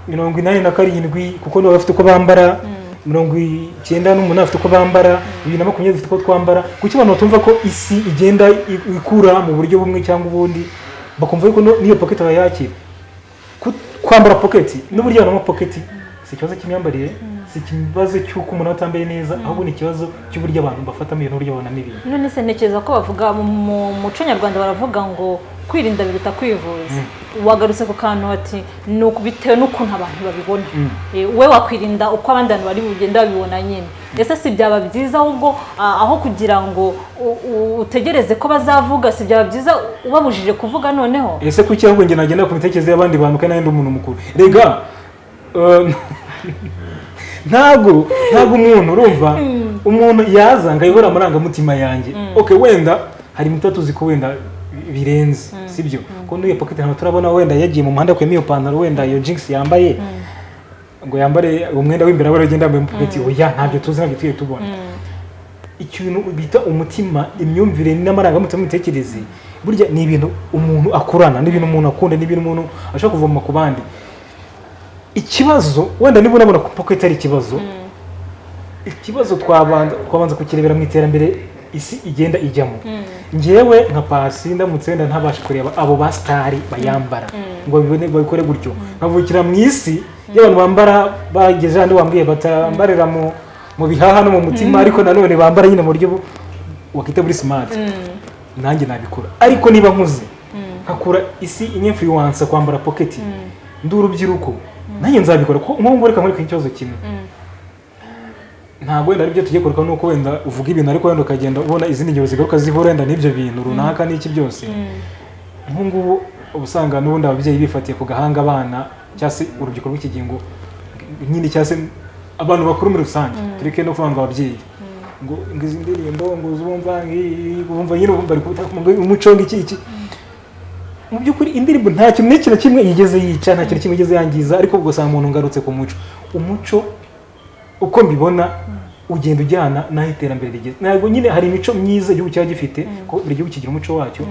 mirongo inani na karindwi kuko nibo bafite uko bambara mirongo icyenda n'umunani bafite uko bambara bibiri na makumyabiri bafite uko twambara kuki abantu batumva ko isi igenda ikura mu buryo bumwe cyangwa ubundi? Bakumva yuko n'iyo pocket bayakira. Kwambara pocket n'uburyo abantu bambara pocket si ikibazo cy'imyambarire? Si ikibazo cy'uko umuntu atambaye neza ahubwo ni ikibazo cy'uburyo abantu bafatamo ibintu n'uburyo babonamo ibintu. None se ntekereza ko bavuga mu mu muco nyarwanda baravuga ngo kwirinda biruta kwivuza. Wagarutse ku kantu ati ni bitewe n'ukuntu abantu babibona. Eh, wowe wakwirinda uko abandi bantu bari bugenda babibona nyine. Ese si byaba byiza ahubwo ah, aho kugira ngo utegereze ko bazavuga si byaba byiza ubabujije kuvuga noneho? Ese kuki ahubwo njye nagenda ku mitekerereze y'abandi bantu kandi ndi umuntu mukuru? Rega ntabwo ntabwo umuntu urumva? Umuntu yaza ngo ayobore amarangamutima yanjye. Okay wenda hari imiti tuzi ko wenda birenze sibyo? Ko n'iyo pocket ntabwo turabona wenda yagiye mu muhanda akuyemo iyo pantaro wenda iyo jinx yambaye. Ngo yambare umwenda w'imbere aba agenda yambaye pocket. Oya ntabyo tuzi ntabyo tugiye tubona. Ikintu bita umutima imyumvire n'amarangamutima n'imitekerereze burya ni ibintu umuntu akurana ni ibintu umuntu akunda ni ibintu umuntu ashobora kuvoma ku bandi. Ikibazo wenda niba unabona ko pocket ari ikibazo ikibazo twabanza kukirebera mu iterambere isi igenda ijyamo. Ngewe nka pasi ndamutse wenda ntabasha kureba abo ba sitari bayambara. Ngo babibone babikore gutyo. Nkavukira mu isi y'abantu bambara bageze handi wambwiye batambarira mu bihaha no mu mutima ariko nanone bambara nyine mu buryo bu- wakita muri simati nanjye nabikora. Ariko niba nkuze nkakura isi inyemfluwansa kwambara poketi ndi urubyiruko. Nanjye nzabikora kuko nk'ubu reka nkwereke ikibazo kimwe. Ntabwo wenda ari byo tugiye kuruka nuko wenda uvuga ibintu ariko wenda ukagenda ubona izindi ngero zigaruka zihura wenda n'ibyo bintu runaka n'iki byose. Nk'ubu ngubu uba usanga n'ubundi ababyeyi bifatiye ku gahanga abana cyangwa se urubyiruko rw'ikigingo nyine cyangwa se abantu bakuru muri rusange. Tureke no kuvuga ngo ababyeyi ngo izi ndirimbo ngo uzumva ngi- bumva nyine bari ngo umuco ngiki iki mu by'ukuri indirimbo nta kintu n'iki na kimwe yigeze yica nta kintu kimwe yigeze yangiza ariko ubwo usanga umuntu ngarutse ku muco. Umuco uko mbibona ugenda ujyana n'aho iterambere rigeze. Ntabwo nyine hari imico myiza igihugu cyaba gifite ko buri gihugu kigira umuco wacyo.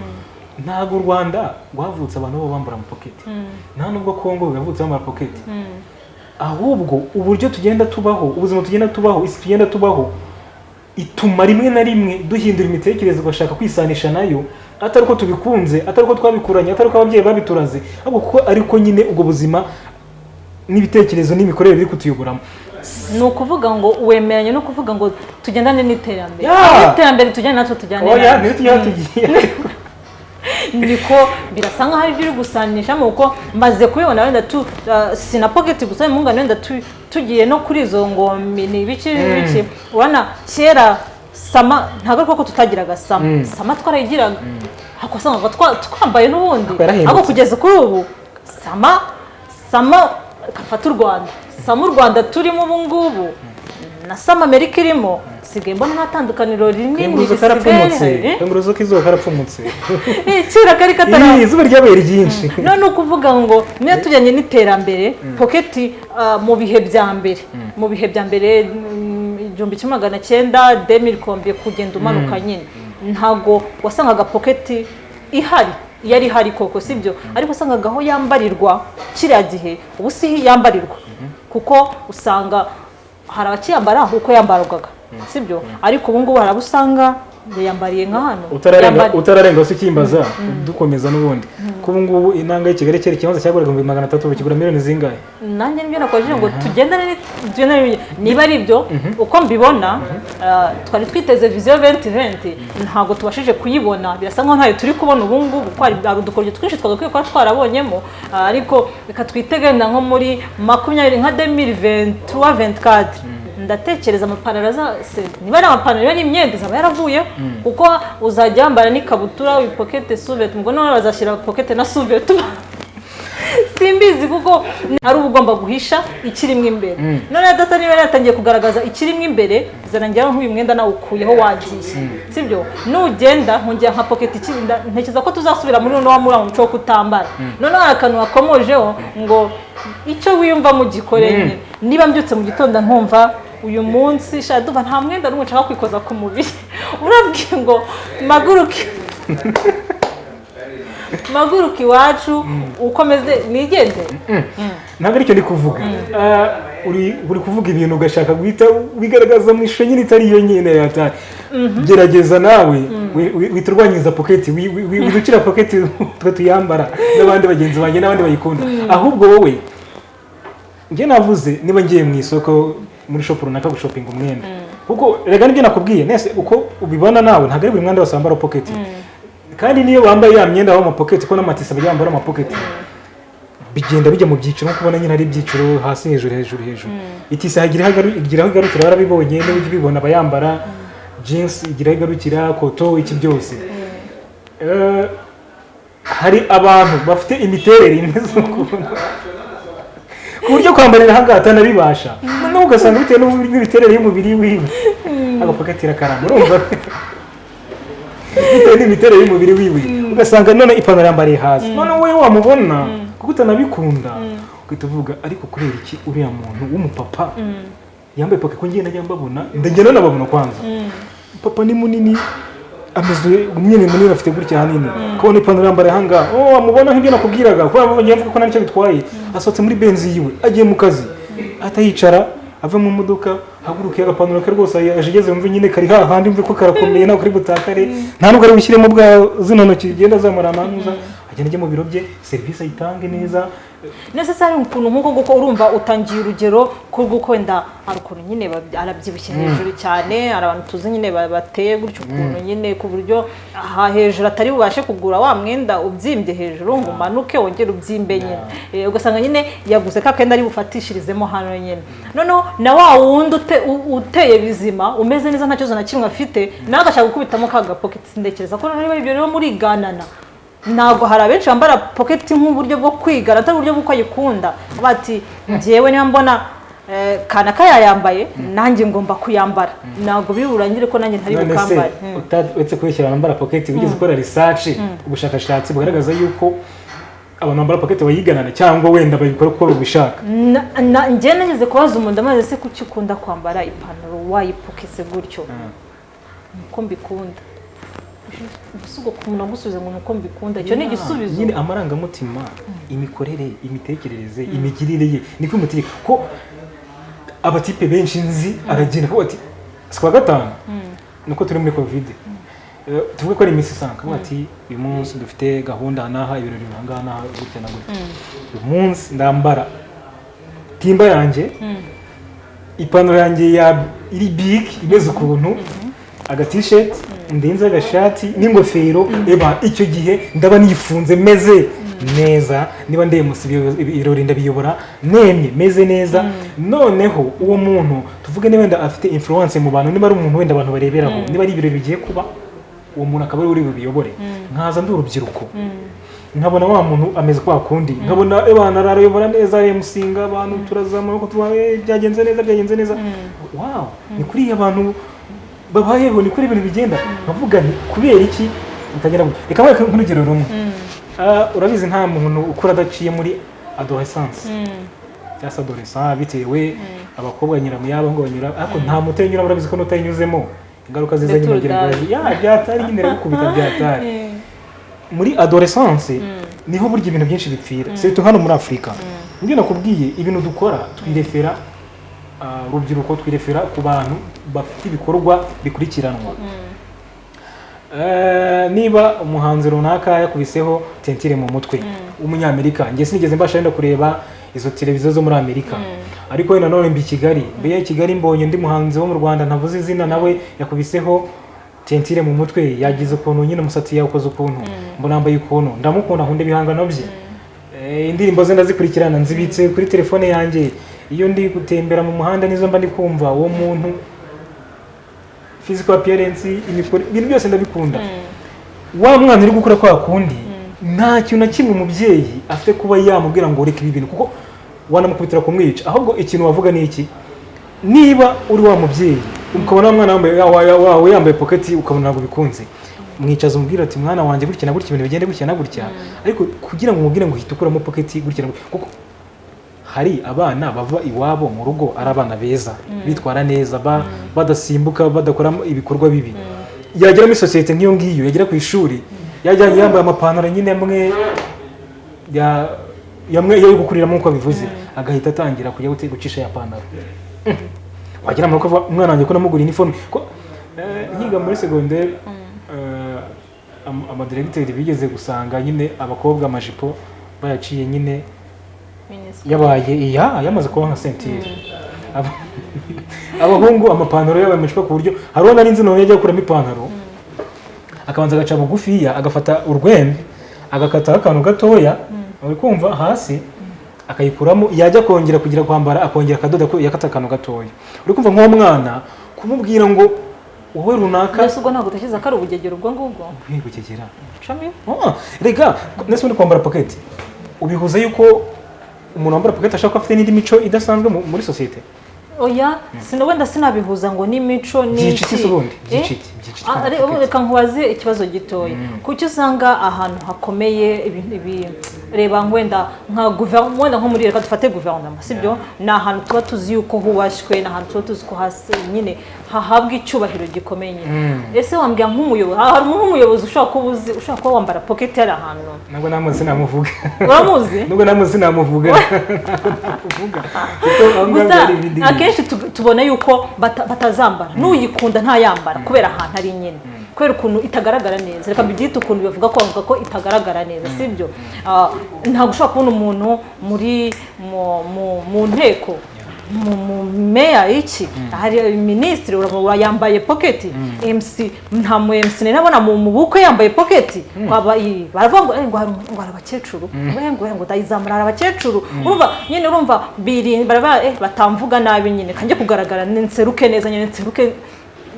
Ntabwo u rwanda rwavutse abantu baba bambara amapoketi nta nubwo kongo yavutse bambara poketi ahubwo uburyo tugenda tubaho ubuzima tugenda tubaho isi tugenda tubaho ituma rimwe na rimwe duhindura imitekerereze ugashaka kwisanisha na yo atari uko tubikunze atari uko twabikuranye atari uko ababyeyi babituraze. Ahubwo kuko ariko nyine ubwo buzima n'ibitekerezo n'imikorere biri kutuyoboramo ni ukuvuga ngo wemeranya no kuvuga ngo tugendane n'iterambere. Iterambere tujyane natwe tujyane tugiye. Niko birasa nkaho ari ibyo uri gusanishamo kuko maze kubibona wenda tu uh, sina pocket gusa impungane wenda tu- tugiye no kuri izo ngombe. Ni ibiki biki urabona kera sama ntabwo ari ko tutagiraga sama. Mm. sama twarayigiraga. Ariko wasangaga twa- twambaye n'ubundi. Ariko kugeza kuri ubu sama sama gafata u rwanda. Sama u rwanda turimo ubu ngubu. Na sama amerika irimo. Sigaye mbona nta tandukaniro rinini risigaye. kanguruzo k'izuba karapfumutse. Eh, kera kari katara Ih, izuba ryabaye ryinshi. None ni ukuvuga ngo niyo tujyanye n'iterambere poketi ah, mu bihe bya mbere. Mu bihe bya mbere mm, igihumbi kimwe magana cyenda demiri kombe kugenda umanuka nyine. Ntabwo wasangaga poketi ihari yari ihari koko sibyo? Ariko wasangaga aho yambarirwa kiriya gihe ubu si yambarirwa. Kuko usanga hari abakiyambara uko yambarwaga sibyo? Ariko ubu ngubu hari abo usanga yambariye nka hano utararenga Yambari- utararenga se ukimbaza dukomeza n'ubundi. Ko ubu ngubu inanga y'i kigali kera ikibanza cyaguraga ibihumbi magana atatu bakigura miliyoni zingahe? Nanjye ni byo nakoresheje ngo tugendane ni- tugendane ni- niba ari byo uko mbibona ah, twari twiteze viziyo venti venti ntabwo tubashije kuyibona. Birasa nkaho ntayo turi kubona ubu ngubu. Kuko hari udukoryo twinshi twagakwiye kuba twarabonyemo. Ah, ariko reka twitege wenda nko muri makumyabiri nka demiri ventura venti kadi ndatekereza amapantaro azase niba ari amapantaro niba ari imyenda izaba yaravuyeho kuko uzajya wambara n'ikabutura wipokete suveti ubwo noneho bazashyira pokete na suveti simbizi kuko ari uba ugomba guhisha ikirimo imbere. None data niba yatangiye kugaragaza ikirimo imbere zarangira nk'uyu mwenda nawe ukuyeho wagiye. Sibyo nugenda nkongera nka ikirinda ntekereza ko tuzasubira muri uno wa muri wa muco wo kutambara noneho hari akantu wakomojeho ngo icyo wiyumva mu gikore nyine niba mbyutse mu gitondo nkumva uyu munsi shaka duva nta mwenda n'umwe nshaka kwikoza ku mubiri. Urabwiye ngo maguruke. Maguruka iwacu ukomeze nigendere ntabwo ari cyo ndi kuvuga. Ah, uri uri kuvuga ibintu ugashaka guhita wigaragaza mu ishusho nyine itari iyo nyine yatari gerageza nawe. Wi- wi- wihita urwanyiriza poketi wi- wi- wi- widucira poketi twe tuyambara. N'abandi bagenzi banjye n'abandi bayikunda. Ahubwo wowe njye navuze niba ngiye mu isoko muri shopu runaka gushopinga umwenda kuko rega ni byo nakubwiye nese uko ubibona nawe ntabwo ari buri mwenda wose wambara poketi kandi niyo wambaye ya myenda w'amapoketi ko n'amatisi aba yambara amapoketi bigenda bijya mu byiciro nko kubona nyine ari ibyiciro hasi hejuru hejuru hejuru. Itisi hagira aho igarukira barabibonye niba ujya ubibona abayambara jeans igira aho igarukira koto iki byose. Eh, hari abantu bafite imiterere imeze ukuntu ku buryo kwambarira aha ngaha atanabibasha noneho ugasanga bitewe n'imiterere y'umubiri wiwe agapoketi irakaramba urumva? Bitewe n'imiterere y'umubiri wiwe ugasanga none ipantaro yambariye hasi. Noneho wowe wamubona kuko utanabikunda ugahita uvuga ariko kubera iki uriya muntu w'umupapa? Yambaye poke ko ngenda njya mbabona ndagenda nababona kwanza. Papa ni munini ameze nyine munini afite gutya hanini. Kubona ipantaro yambariye aha ngaha oh wamubona nk'ibyo nakubwiraga. Kuko yamubonye mvuga ko nta ni cyo bitwaye asohotse muri benzi yiwe agiye mu kazi. Ahita yicara ave mu modoka haguruke agapantaro ke rwose aje ageze yumve nyine kari hahandi mve ko karakomeye ntabwo kari butakare. Nta nubwo ari bushyiremo bwa zino ntoki zigenda zamura amanuza. Agenda ajya mu biro bye serivisi ayitange neza. Necessary ukuntu nk'uko guko urumva utangiye urugero ko wenda hari ukuntu nyine arabyibushye hejuru cyane hari abantu tuzi nyine ba- bateye gutyo ukuntu nyine ku buryo aha hejuru atari bubashe kugura wa mwenda ubyimbye hejuru ngo umanuke wongere ubyimbe nyine. Eh, ugasanga nyine yaguze ka kenda ari bufatishirizemo hano nyine. Noneho na wa wundi uteye bizima umeze neza nta kibazo na kimwe afite nawe agashaka gukubitamo ka gapoketi ndekereza ko niba ibyo rero muriganana ntabwo hari abenshi bambara poketi nk'uburyo bwo kwigana atari uburyo bw'uko ayikunda bati njyewe niba mbona eh, kanaka yayambaye nanjye ngomba kuyambara. Ntabwo biri burangire ko nanjye ntari bukambare. Mm. uta- uretse kubeshyira abambara poketi wigeze ukora research ubushakashatsi bugaragaza yuko abantu bambara poketi bayiganana cyangwa wenda babikora uko babishaka njye nageze kubaza umuntu amaze se kuki ukunda kwambara ipantaro? Wayipokese gutyo? Uko mbikunda. Gusa ubwo ku muntu agusubiza ngo ni uko mbikunda. Icyo ni igisubizo. nyine amarangamutima imikorere imitekerereze imigirire ye niko imutegeka ko abatipe benshi nzi aragenda akavuga ati si kuwa gatanu? Nuko turi muri kovide Eh, tuvuge ko ari iminsi isanga ati uyu munsi dufite gahunda aha n'aha ibirori aha ngaha n'aha gutya na gutya. Uyu munsi ndambara timba yanjye ipantaro yanjye ya iri big imeze ukuntu agatisheti ndenze agashati n'ingofero eba icyo gihe ndaba nifunze meze neza. Niba ndemusi ibirori ndabiyobora nemye meze neza. Noneho uwo muntu tuvuge niba wenda afite influence mu bantu niba ari umuntu wenda abantu bareberaho niba ari ibirori bigiye kuba uwo muntu akaba ari uri bubiyobore. Nkaza ndi urubyiruko. Nkabona wa muntu ameze kwa kundi. Nkabona abana arayobora neza emusinga abantu turazamura ko eh, byagenze neza byagenze neza. Wow! Ni kuri iyi abantu babayeho ni kuri ibintu bigenda. Nkavuga nti kubera iki? Mutagera gutya. Reka mwereke nk'urugero rumwe. Ah, urabizi nta muntu ukura adaciye muri adolescence. Cyangwa se adolescent bitewe abakobwa banyura mu yabo ngo banyura ariko nta muto unyura urabizi ko n'utayinyuzemo ingaruka ziza nyine agira d'âge. ya byatari nyine gukubita byatari. Muri adolescence ni ho burya ibintu byinshi bipfira. Surtout hano muri afurika ni byo nakubwiye ibintu dukora twirefera urubyiruko twirefera ku bantu bafite ibikorwa bikurikiranwa. Eh, niba umuhanzi runaka yakubiseho tentire mu mutwe. W'umunyamerika njye sinigeze mbasha wenda kureba izo televiziyo zo muri amerika. Ariko wenda none mbi i kigali. Mbe i kigali mbonye undi muhanzi wo mu rwanda ntavuze izina nawe yakubiseho tentire mu mutwe. Yagize ukuntu nyine umusatsi yawukoze ukuntu. Mbona yambaye ukuntu. Ndamukunda nkunda ibihangano bye. Eh, indirimbo ze ndazikurikirana. Nzibitse kuri telefone yanjye. Iyo ndi gutembera mu muhanda nizo mba ndi kumva uwo muntu physical appearance ibintu byose ndabikunda. Wa mwana uri gukora kwa kundi nta kintu na kimwe umubyeyi afite kuba yamubwira ngo reka ibi bintu kuko wanamukubitira kumwica. Ahubwo ikintu wavuga ni iki? Niba uri wa mubyeyi ukabona wa mwana wambaye- wa- wawe yambaye poketi ukabona ntabwo bikunze. Mwicaza umubwira ati mwana wanjye gutya na gutya ibintu bigende gutya na gutya ariko kugira ngo umubwire ngo uhite ukuramo poketi gutya na gutya kuko hari abana bava iwabo mu rugo ari abana beza bitwara neza ba- badasimbuka badakora ibikorwa bibi. Yagera muri sosiyete nk'iyo ngiyo yagera ku ishuri yajyanye yambaye amapantaro nyine amwe ya yamwe yo gukuriramo nk'uko bivuze agahita atangira kujya gucisha ya pantaro. Wagira ngo umwana wanjye ko namugura iniforume ko eh, nkiga muri segonderi eh, am- amadiregiteri bigeze gusanga nyine abakobwa amajipo bayaciye nyine. Yabaye iya yamaze kuba nka sentire Aba- abahungu amapantaro yabaye amajipo ku buryo hari uwo nari nzi nawe yajya gukuramo ipantaro. Akabanza agaca bugufiya agafata urwembe agakataho akantu gatoya uri kumva hasi akayikuramo yajya kongera kugira kwambara akongera akadoda ko yakata akantu gatoya. Uri kumva nk'uwo mwana kumubwira ngo wowe runaka. Mbese ubwo ntabwo utekereza ko ari ubugegero ubwo ngubwo? Cumi Ah, rega ndetse uri kwambara paketi ubihuza yuko umuntu wambara paketi ashobora kuba afite n'indi mico idasanzwe mu- muri sosiyete. Oya wenda sinabihuza ngo n'imico ubundi Eh? Ah, reka nkubaze ikibazo gitoya. Kuki usanga ahantu hakomeye reba wenda nka guverinoma wenda nko muri reka dufate guverinoma sibyo? Ni ahantu tuba tuzi yuko hubashywe ni ahantu tuba tuzi ko hasi nyine hahabwa icyubahiro gikomeye. Nyine ese wambwira nk'umuyobozi? Ha- hari nk'umuyobozi ushobora kuba uzi ushobora kuba wambara pocket yari ahantu. Ntabwo namuzi sinamuvuga uramuzi? Nubwo namuzi namuvuga. Gusa hari akenshi tu- tubona yuko bata- batazambara. N'uyikunda ntayambara kubera ahantu ari nyine. Kubera ukuntu itagaragara neza. Reka mbyite ukuntu bavuga ko bavuga ko itagaragara neza sibyo Ah, ntabwo ushobora kubona umuntu muri mu- mu- mu nteko. Mu meya iki? Hari minisitiri urabona yambaye poketi MC nta mu MC nabona mu bukwe yambaye poketi iyi baravuga ngo eh, ngo hari abakecuru. Ngo ngo ngo ndayizamura hari abakecuru. Urumva nyine urumva eh batamvuga nabi nyine. Kanjye kugaragara nseruke neza nyine nseruke.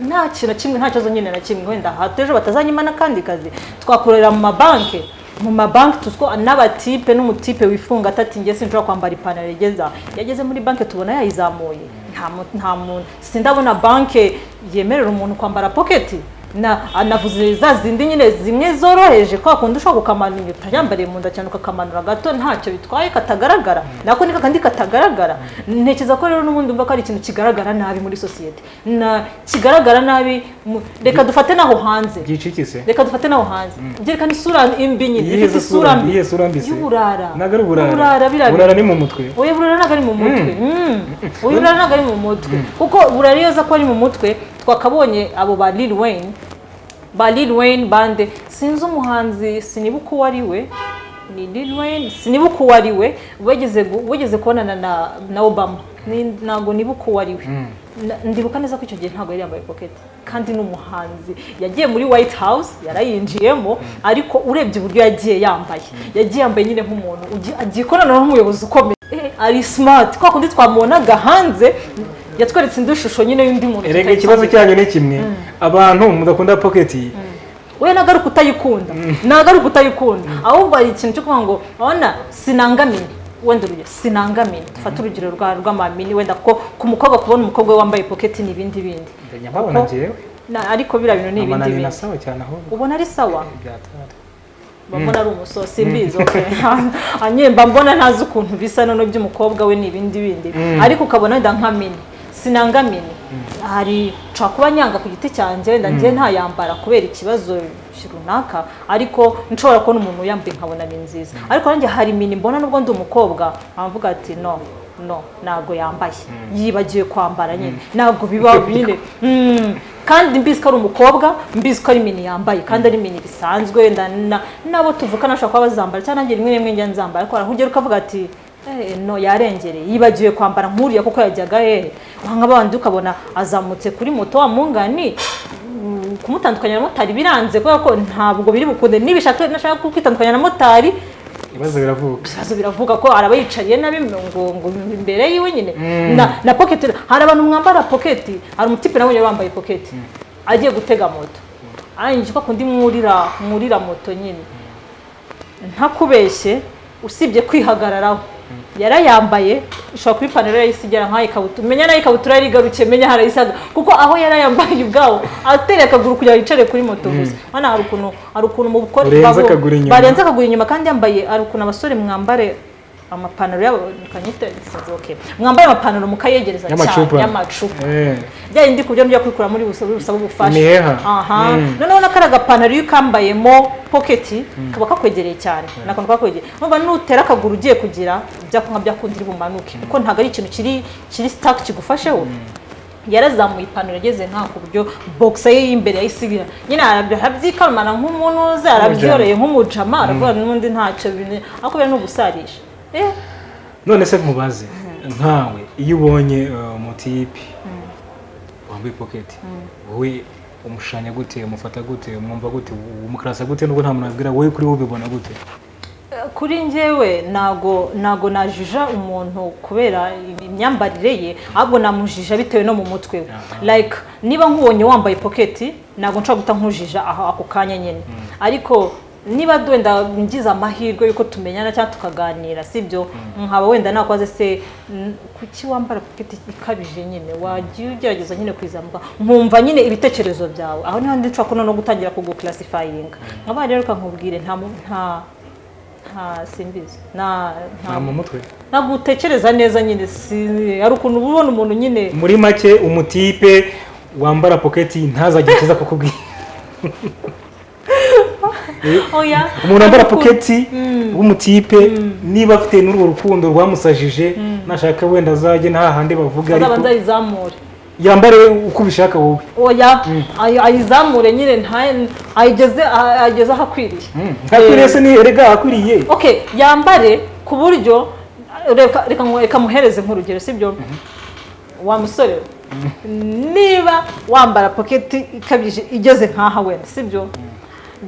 Nta kintu kimwe nta kibazo nyine na kimwe. Wenda hato ejo batazanyima n'akandi kazi. Twakorera mu mabanki. Mu mabanki tuziko n'abatipe n'umutipe wifunga atati njye sinshobora kwambara ipantaro igeza yageze muri banki tubona yayizamuye. Nta mu- nta muntu sindabona banki yemerera umuntu kwambara poketi na anavuze za zindi nyine zimwe zoroheje. Kwa kundi ushobora kukamanura utayambariye mu nda cyane ukakamanura gato ntacyo bitwaye katagaragara. Nako ni kakandi katagaragara. Ntekereza ko rero n'ubundi umva ko ari ikintu kigaragara nabi muri sosiyete. Na kigaragara nabi reka dufate n'aho hanze. byiciki se reka dufate n'aho hanze. Byerekana isura imbi nyine. Ifite sura isura mbi? mbi. Iyihe sura mbi se? y'uburara. Ntabwo ari uburara uburara ni mu mutwe. Oya burara ntabwo ari mu mutwe. Mm. oya burara ntabwo ari mu mutwe. Kuko burara iyo aza ko ari mu mutwe twakabonye abo ba Lil Wayne ba Lil Wayne bande. Sinzi umuhanzi sinibuka uwo ari we ni Lil Wayne sinibuka uwo ari we wigeze gu- wigeze kubonana na na Obama. Ni- ntabwo nibuka uwo ari we Na- ndibuka neza ko icyo gihe ntabwo yari yambaye pocket. Kandi n'umuhanzi yagiye muri White House yarayinjiyemo. Ariko urebye uburyo yagiye yambaye. Yagiye yambaye nyine nk'umuntu agiye ikorana n'umuyobozi ukomeye. Eh, ari smart. Kwa kundi twamubonaga hanze. Yatweretse indi shusho nyine y'undi muntu erega ikibazo cyanyu ni kimwe. Abantu mudakunda poketi we ntabwo ari ukutayikunda ntabwo ari ukutayikunda ahubwo hari ikintu cyo kuvuga ngo urabona sinangamini wenda urugero sinangamini dufate urugero rwa rw'amamini wenda ko ku mukobwa kubona umukobwa we wambaye poketi ni ibindi bindi. Ariko biriya bintu ni ibindi bindi. nasawa cyane ahubwo. Ubona ari sawa? Byatari mbona ari okay. hanyuma mba mbona ntazi ukuntu bisa none by'umukobwa we ni ibindi bindi. Ariko ukabona wenda nka mini. Sinanga mini hari nshobora kuba nyanga ku giti cyanjye wenda njye ntayambara kubera ikibazo runaka ariko nshobora kubona umuntu uyambaye nkabona ni nziza. Ariko nanjye hari mini mbona nubwo ndi umukobwa nkavuga ati no no ntabwo yambaye. Yibagiwe kwambara nyine. Ntabwo biba Mm. kandi mbizi ko ari umukobwa mbizi ko ari mini yambaye kandi ari mini bisanzwe n'abo tuvukana bashobora kuba bazambara. Cyangwa nanjye rimwe rimwe njya nzambara ariko nkugera ukavuga ati Eh, no yarengereye. Yibagiwe kwambara nk'uriya kuko yajyaga hehe wanga bandi ukabona azamutse kuri moto wa mungani mm, kumutandukanya na motari. Biranze kubera ko ntabwo biri bukunde. Nibishaka nashaka kwitandukanya na motari ibibazo biravuga ibibazo biravuga ko araba yicariye nabi ngo ngo imbere yiwe nyine. Mm. na pocket hari abantu mwambara pocket hari umutipe nabonye wambaye pocket. Agiye gutega moto. Arangije ko kundi mwurira mwurira moto nyine. Ntakubeshye usibye kwihagararaho. Yarayambaye ishobora kuba ipantaro yarayisigera nk'aho ikabutura. Menya na yo ikabutura yari igarukiye menya harayisaga kuko aho yarayambaye ubwawo atereye akaguru kugira ngo yicare kuri moto gusa. Hano hari ukuntu hari ukuntu mu inyuma. barenze akaguru inyuma kandi yambaye hari ukuntu abasore mwambare amapantaro yabo kanyite sinzi okay mwambaye amapantaro mukayegereza cyane. Y'amacupa. Eh, bya yindi ku buryo mujya kwikura muri busaba busaba ubufasha aha. Mm. noneho n'akari agapantaro iyo ukambayemo poketi kaba kakwegereye cyane. Ni akantu kakwegereye. Numva nutera akaguru ugiye kugira byakunywa byakundira bumanuke kuko ntabwo ari ikintu kiri kiri sitake kigufasheho. Yarazamuye ipantaro yageze nka ku buryo bogisa ye y'imbere yayisigira. Nyine arabyikamana nk'umuntu uzi arabyoreye nk'umujama aravuga n'ubundi ntacyo bine. Ariko biriya ni ugusarisha eh none se mubaze. Nkawe iyo ubonye umutipe wambaye poketi wowe umushanya gute umufata gute umwumva gute umukarasa gute nubwo nta muntu abwira wowe kuri wowe ubibona gute? Kuri njyewe ntago ntago najija umuntu kubera imyambarire ye ahubwo namujija bitewe no mu mutwe. We like niba nkubonye wambaye poketi ntabwo nshobora guhita nkujija aho ako kanya nyine ariko niba wenda ngize amahirwe y'uko tumenyana cyangwa tukaganira sibyo nkaba wenda nakoze se kuki wambara poketi ikabije nyine? Wagiye ugerageza nyine kuyizamuka nkumva nyine ibitekerezo byawe. Aho ni ho ndi nshobora kuno no gutangira kuguclassifyinga nkaba rero kankubwire nta mu- nta nta simbizi nta nta mu mutwe. Ntabwo utekereza neza nyine si hari ukuntu uba ubona umuntu nyine. Muri make umutipe wambara poketi ntazagire ikiza kukubwira. umuntu wambara poketi w'umutipe niba afite n'urwo rukundo rwamusajije nashaka wenda azajye nta handi bavuga ariko yambare uko ubishaka wowe. Oya. Ayi- ayizamure nyine ayigeze aho akwiriye. Ntakwiriye se ni erega akwiriye. Okay yambare ku buryo reka muhereze nk'urugero sibyo wa musore niba wambara poketi ikabije igeze nk'aha wenda sibyo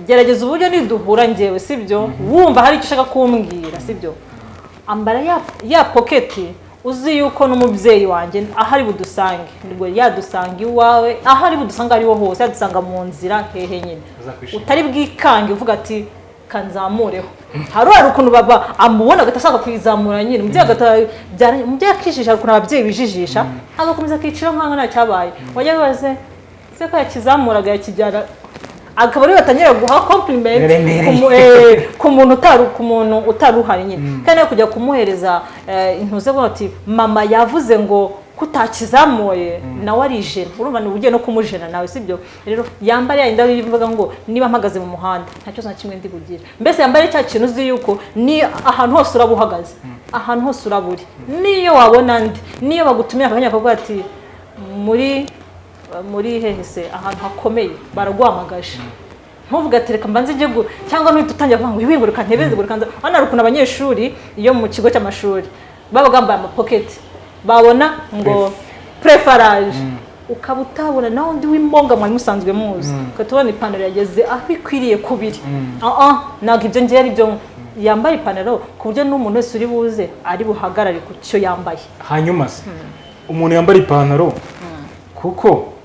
gerageza uburyo niduhura ngewe sibyo? Wumva hari icyo ushaka kumbwira sibyo? Ambara ya, poketi uzi yuko n'umubyeyi wanjye aho ari budusange. Nibwo yadusanga iwawe aho ari budusanga ariho hose yadusanga mu nzira hehe nyine. Utari bwikange uvuga ati kanzamureho. Hari ukuntu baba amubona agahita ashaka kuyizamura nyine. Umubyeyi agahita byara- umubyeyi akijijisha hari ukuntu ababyeyi bijijisha. Agakomeza akicira nk'aho nta cyabaye. Wajya wibaze ese ko yakizamuraga yakijyana akaba ari we batangira guha ku mu- eh, ku muntu ku muntu utari uhari nyine. Kandi no kujya kumuhereza eh, intuze avuga ati mama yavuze ngo kutakizamuye. Nawe ari ijena urumva ni ugiye no kumujena nawe sibyo rero yambare ya indabo ivuga ngo niba mpagaze mu muhanda nta kibazo na kimwe ndi bugire mbese yambare cya kintu uzi yuko ni ahantu hose uraba uhagaze. Ahantu hose uraba uri. Niyo wabona ndi niyo bagutumira akanya bakavuga ati muri muri hehe se? Ahantu hakomeye. Baraguhamagaje ntuvuge ati reka mbanze njye gu cyangwa nuhita utangira kuvuga ngo ibi ngo reka ntebeze ngo reka nza hano hari ukuntu abanyeshuri iyo mu kigo cy'amashuri baba bambaye amapoketi babona ngo prefarage ukaba utabona nawe undi w'imbonga mwari musanzwe muzi. Ukahita ubona ipantaro yageze aho ikwiriye kubiri. Ah ah ntabwo ibyo ngiye ari byo. Yambaye ipantaro ku buryo n'umuntu wese uri buze ari buhagarare ku cyo yambaye. Hanyuma se umuntu yambara ipantaro kuko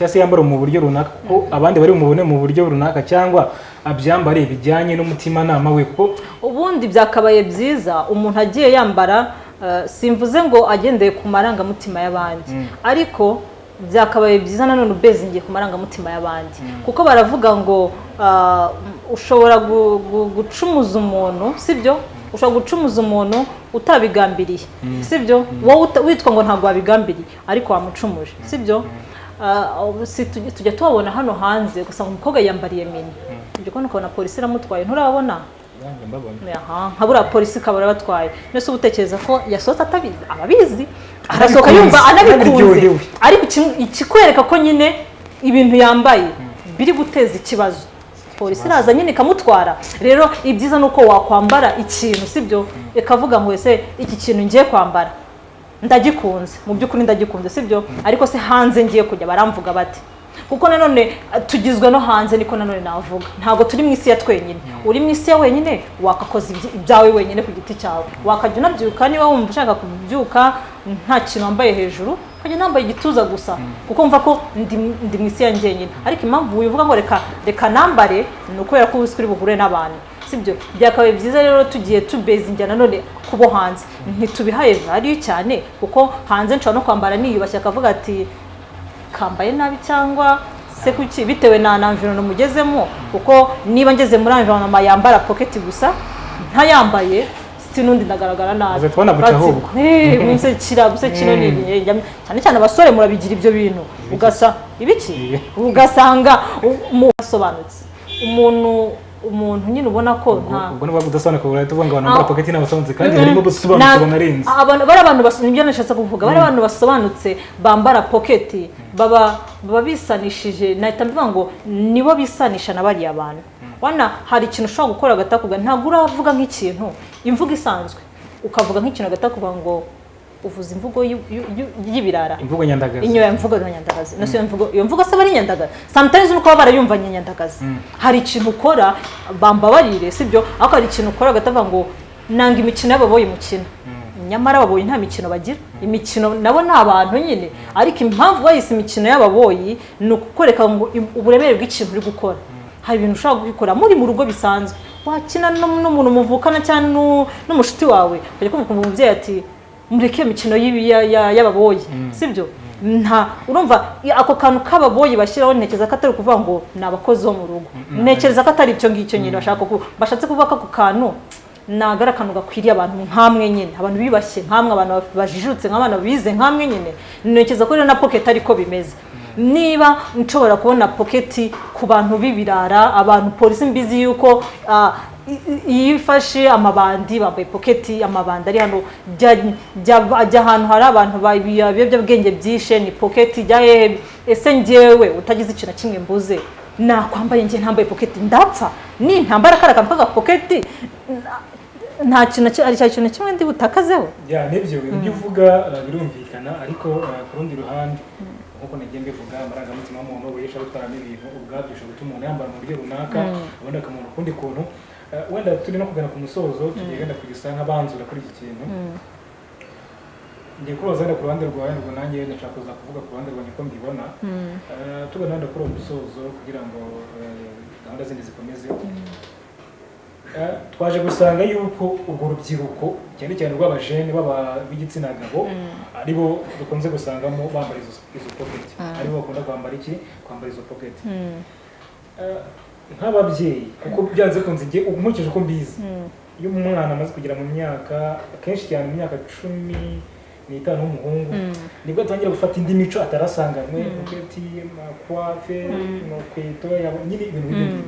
cyangwa se yambara mu buryo runaka kuko abandi bari bumubone mu buryo runaka cyangwa abyambare bijyanye n'umutimanama we kuko ubundi byakabaye byiza umuntu agiye yambara eh, simvuze ngo agendeye ku marangamutima y'abandi. Ariko byakabaye byiza nanone ubezingiye ku marangamutima y'abandi. Kuko baravuga ngo ah, ushobora gu- gu- gucumuza umuntu sibyo ushobora gucumuza umuntu utabigambiriye sibyo wowe witwa ngo ntabwo wabigambiriye ariko wamucumuje sibyo tujya tujya tubabona hano hanze ugasanga umukobwa yambariye mini. Ujya kubona ukabona polisi iramutwaye. Nturabona? Nka buriya polisi ikaba arabatwaye mbese uba utekereza ko yasohotse atabizi? Ababizi? Arasohoka yumva anabikunze ariko ikikwereka ko nyine ibintu yambaye biri guteza ikibazo. Polisi iraza nyine ikamutwara. Rero ibyiza ni uko wakwambara ikintu sibyo? Ikavuga ngo ese iki kintu ngiye kwambara? Ndagikunze. Mu by'ukuri ndagikunze sibyo? Ariko se hanze ngiye kujya baramvuga bati kuko nanone tugizwe no hanze niko nanone navuga. Ntabwo turi mu isi ya twenyine. Uri mu isi ya wenyine wakakoza ibyi- ibyawe wenyine ku giti cyawe. Wakajya unabyuka niba wumva ushaka kubyuka nta kintu wambaye hejuru ukajya nambaye igituza gusa. Kuko wumva ko ndi, mu isi ya njyenyine ariko impamvu wivuga ngo reka reka nambare ni ukubera ko uba uri buhure n'abantu. Sibyo? Byakabaye byiza rero tugiye tubezingira nanone kubo hanze. Ntitubihaye value cyane kuko hanze nshobora no kwambara niyubashye. Akavuga ati kambaye nabi cyangwa se kuki? Bitewe na na environment mugezemo kuko niba ngeze muri environment yambara pocket gusa ntayambaye si n'undi ndagaragara nabi. Tubona guca ahubwo. Eh, munsi kira gusa kino ni cyane cyane abasore murabigira ibyo bintu. Ugasa ibiki? Ugasanga u- mu- asobanutse. Umuntu umuntu nyine ubona ko nta ubwo niba udasobanuka urahita uvuga ngo abantu bambara Ah. paketi n'abasobanutse kandi harimo gusobanutse Na- banarenze abantu bari abantu bas- ni byo nashatse kuvuga. Bari abantu basobanutse bambara poketi baba bisanishije. Nahita mvuga ngo nibo bisanisha na bariya bantu. Wana hari ikintu ushobora gukora agatakuga. Ntabwo uravuga nk'ikintu. Imvugo isanzwe. Ukavuga nk'ikintu agatakuga ngo uvuza imvugo y'ibirara. Imvugo nyandagazi. Inyo ya mvugo na nyandagazi. Nasi iyo mvugo iyo mvugo se aba ari nyandagazi. Sometimes nuko barayumvanye nyandagazi. Hari ikintu ukora bambabarire sibyo? Ariko hari ikintu ukora agatavuga ngo nanga imikino y'ababoyi mukina nyamara ababoyi nta mikino bagira. Imikino nabo ni abantu nyine. Ariko impamvu bayise imikino y'ababoyi ni ukukwereka ngo uburemere bw'ikintu uri gukora. Hari ibintu ushobora kubikora muri mu rugo bisanzwe. Wakina no- n'umuntu muvukana cyangwa n'u- n'umushuti wawe. Ukajya kumva umubyeyi ati mureke iyo mikino y'ibi- ya- ya- y'ababoyi sibyo? Nta urumva ako kantu k'ababoyi bashyiraho ntekereza ko atari ukuvuga ngo ni abakozi bo mu rugo. Ntekereza ko atari icyo ngicyo nyine bashaka bashatse kuvuga ko ako kantu ari akantu gakwiriye abantu nk'amwe nyine. Abantu bibashye nk'amwe abantu bajijutse nk'abana bize nk'amwe nyine. Ntekereza ko rero na pocket ariko bimeze. Niba nshobora kubona poketi ku bantu b'ibirara abantu polisi mbizi yuko ah, iyo ifashe amabandi bambaye poketi amabandi ari hano. Jya- ahantu hari abantu ibiyobyabwenge byishe ni poketi jya hehe ese njyewe utagize ikintu na kimwe mbuze? Nakwambaye njye ntambaye poketi ndapfa. Ni ntambara kariya kantu k'agapoketi nta kintu na kimwe ndi butakazeho. Ya ni byo ibyo uvuga uh, birumvikana ariko uh, ku rundi ruhande nk'uko nagiye mbivuga amarangamutima y'umuntu wesha gutwaramo ibintu ubwabyo bishobora gutuma umuntu yambara mu buryo runaka ubundi akamubona ukundi kuntu wenda turi no kugana ku musozo tugiye wenda kugisa nk'abanzura kuri iki kintu ngiye kubaza wenda ku ruhande rwawe ngo nanjye ndashaka kuza kuvuga ku ruhande rwanjye ko mbibona. Uh, tugana wenda kuri uwo musozo kugira ngo uh, gahunda zindi zikomeze. Eh, twaje gusanga yuko urwo rubyiruko cyane cyane rw'abajene baba b'igitsina gabo ari bo dukunze gusangamo bambara izo pocket. Aribo bakunda kwambara iki? Kwambara izo pocket. Eh, nk'ababyeyi kuko byanze kunze njye nkurikije uko mbizi. Iyo umwana amaze kugera mu myaka akenshi cyane mu myaka cumi n'itanu w'umuhungu ni bwo atangira gufata indi mico atarasanganywe poketi makwafe inkweto yabo- nyine ibintu nk'ibyo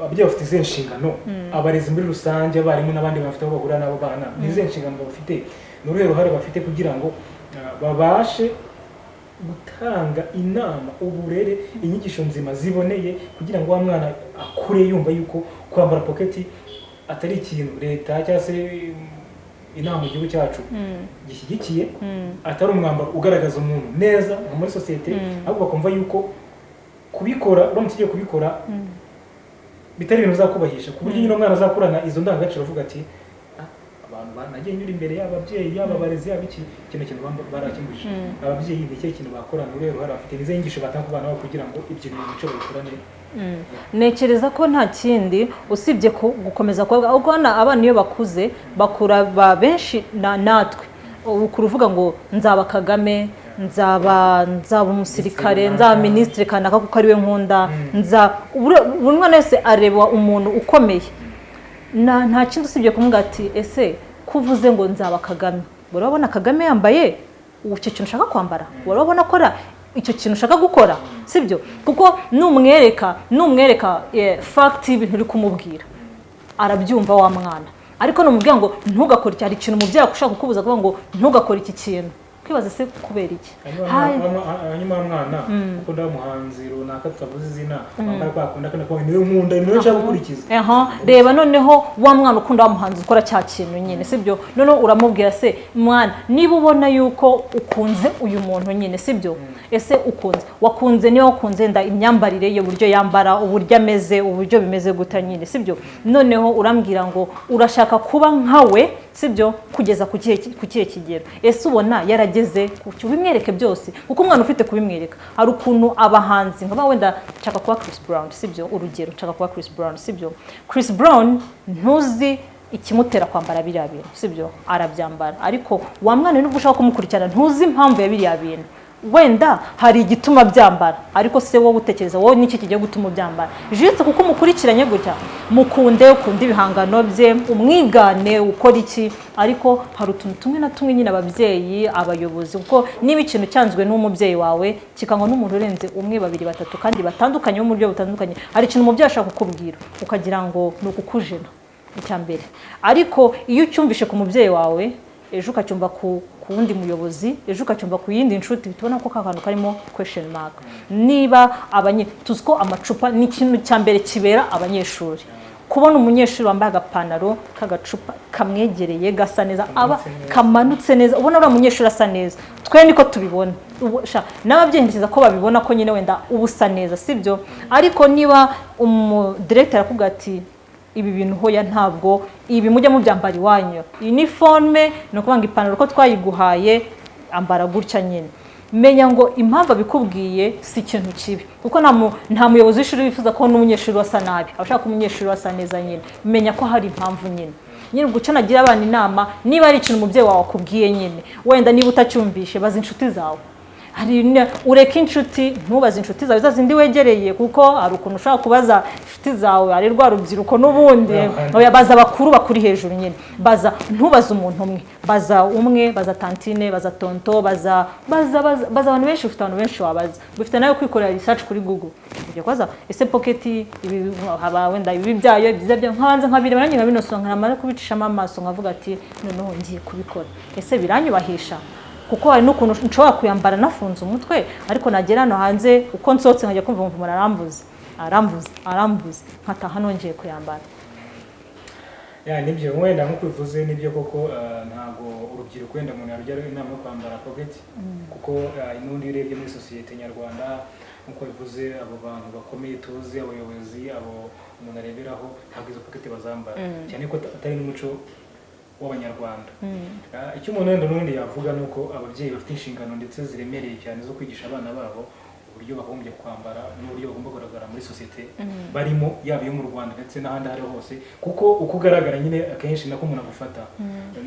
ababyeyi bafite izihe nshingano? Abarezi muri rusange abarimu n'abandi bafite aho bahurira n'abo bana ni izihe nshingano bafite? Ni uruhe ruhare bafite kugira ngo uh, babashe gutanga inama uburere inyigisho nzima ziboneye kugira ngo wa mwana akure yumva yuko kwambara poketi atari ikintu leta cyangwa se um, inama mu gihugu cyacu gishyigikiye atari umwambaro ugaragaza umuntu neza nka muri sosiyete ahubwo bakumva yuko kubikora uramutse ugiye kubikora bitari ibintu bizakubahisha ku buryo nyine umwana azakurana izo ndangagaciro avuga ati "Ah, abantu ba- nagiye nyura imbere y'ababyeyi yaba abarezi yaba iki? Kino kintu bamba- barakimbujije. Ababyeyi ni ikihe kintu bakora ni uruhe ruhare bafite nizo nyigisho batanga ku bana babo kugira ngo ibyo bintu mico babikurane ntekereza ko nta kindi usibye gukomeza kuvuga ahubwo hano abana iyo bakuze bakura ba benshi na natwe. Ukura uvuga ngo nzaba kagame nzaba nzaba umusirikare nzaba minisitiri kanaka kuko ari we nkunda. Nza buri mwana wese areba umuntu ukomeye. Na nta kindi usibye kumubwira ati ese ko uvuze ngo nzaba kagame. Urabona kagame yambaye icyo kintu ushaka kwambara? Urabona akora icyo kintu ushaka gukora? Sibyo? Kuko numwereka numwereka fagiti y'ibintu uri kumubwira. Arabyumva wa mwana. Ariko numubwira ngo ntugakore iki? Hari ikintu umubyeyi ushaka kukubuza kuvuga ngo ntugakore iki kintu. Kwibaza se kubera iki? Hanyuma mwana? Ukunda umuhanzi runaka tutavuze izina wambaye kwa kundi akana kwawe ni we nkunda ni we nshaka gukurikiza reba noneho wa mwana ukunda wa muhanzi ukora cya kintu nyine sibyo noneho uramubwira se mwana niba ubona yuko ukunze uyu muntu nyine sibyo ese ukunze? Wakunze niba wakunze nda imyambarire ye uburyo yambara uburyo ameze uburyo bimeze guta nyine sibyo noneho urambwira ngo urashaka kuba nkawe sibyo kugeza ku kihe ku kihe kigero. Ese ubona yarageze ku cyo ubimwereke byose kuko umwana ufite kubimwereka. Hari ukuntu abahanzi nkaba wenda nshaka kuba Chris Brown sibyo? Urugero nshaka kuba Chris Brown sibyo? Chris Brown ntuzi ikimutera kwambara biriya bintu sibyo? Arabyambara. Ariko wa mwana nubwo ushaka kumukurikirana ntuzi impamvu ya biriya bintu. Wenda hari igituma byambara. Ariko se wowe utekereza wowe niki kigiye gutuma ubyambara? Jisite kuko umukurikiranye gutya mukunde ukunda ibihangano bye umwigane ukora iki? Ariko hari utuntu tumwe na tumwe nyine ababyeyi abayobozi kuko niba ikintu cyanzwe n'umubyeyi wawe kikanywa n'umuntu urenze umwe babiri batatu kandi batandukanye mu buryo butandukanye hari ikintu umubyeyi ashaka kukubwira ukagira ngo ni ukukujena. Icya mbere. Ariko iyo ucyumvishe ku mubyeyi wawe ejo ukacyumva ku wundi muyobozi ejo ukacyumva ku yindi nshuti tubona ko ka kantu karimo question mark. Niba abanye tuzi ko amacupa ni ikintu cya mbere kibera abanyeshuri. Kubona umunyeshuri wambaye agapantaro k'agacupa kamwegereye gasa neza aba kamanutse neza. ubona uriya munyeshuri asa neza. Twe niko tubibona. N'ababyeyi ko babibona ko nyine wenda uba usa neza sibyo? Ariko niba umudiregiteri akubwira ati ibi bintu hoya ntabwo ibi mujya mubyambara iwanyu iniforume ni ukuvuga ngo ipantaro ko twayiguhaye ambara gutya nyine. Menya ngo impamvu abikubwiye si ikintu kibi. Kuko nta mu- nta muyobozi w'ishuri wifuza ko n'umunyeshuri wasa nabi. Aba ashaka ko umunyeshuri wasa neza nyine. Menya ko hari impamvu nyine. Nyine icyo nagira abana inama niba ari ikintu umubyeyi wawe akubwiye nyine wenda niba utacyumvishe baza inshuti zawe. Hari ureke inshuti ntubaze inshuti zawe za zindi wegereye kuko hari ukuntu ushobora kubaza inshuti zawe ari rwa rubyiruko n'ubundi. Baza bakuru bakuri hejuru nyine. Baza ntubaze umuntu umwe. Baza umwe baza tantine baza tonto baza baza abantu benshi ufite abantu benshi wabaza. Bifite nawe kwikorera research kuri google. Ujya kubaza ese pocket ibi haba wenda ibi byayo byiza byo nkabanza nkabireba nanjye nkabinosobanura nkamara kubicishamo amaso nkavuga ati noneho ngiye kubikora. Ese biranyubahisha kuko hari n'ukuntu nshobora kuyambara nafunze umutwe ariko nagera hano hanze uko nsohotse nkajya kumva umuntu arambuze arambuze arambuze nkataha nongeye kuyambara. Ya ni byo. Wenda nk'uko bivuze ni byo koko eh, ntabwo urubyiruko wenda umuntu yarujya inama yo kwambara pocket. Kuko eh, n'ubundi iyo urebye muri sosiyete nyarwanda nk'uko bivuze abo bantu bakomeye tuzi abayobozi abo umuntu areberaho ntabwo izo pocket bazambara. Cyane ko atari n'umuco w'abanyarwanda. Ah, icyo umuntu wenda n'ubundi yavuga ni uko ababyeyi bafite inshingano ndetse ziremereye cyane zo kwigisha abana babo uburyo bagombye kwambara n'uburyo bagomba kugaragara muri sosiyete barimo yaba iyo mu rwanda ndetse n'ahandi aho ariho hose kuko uko ugaragara nyine akenshi nako umuntu agufata.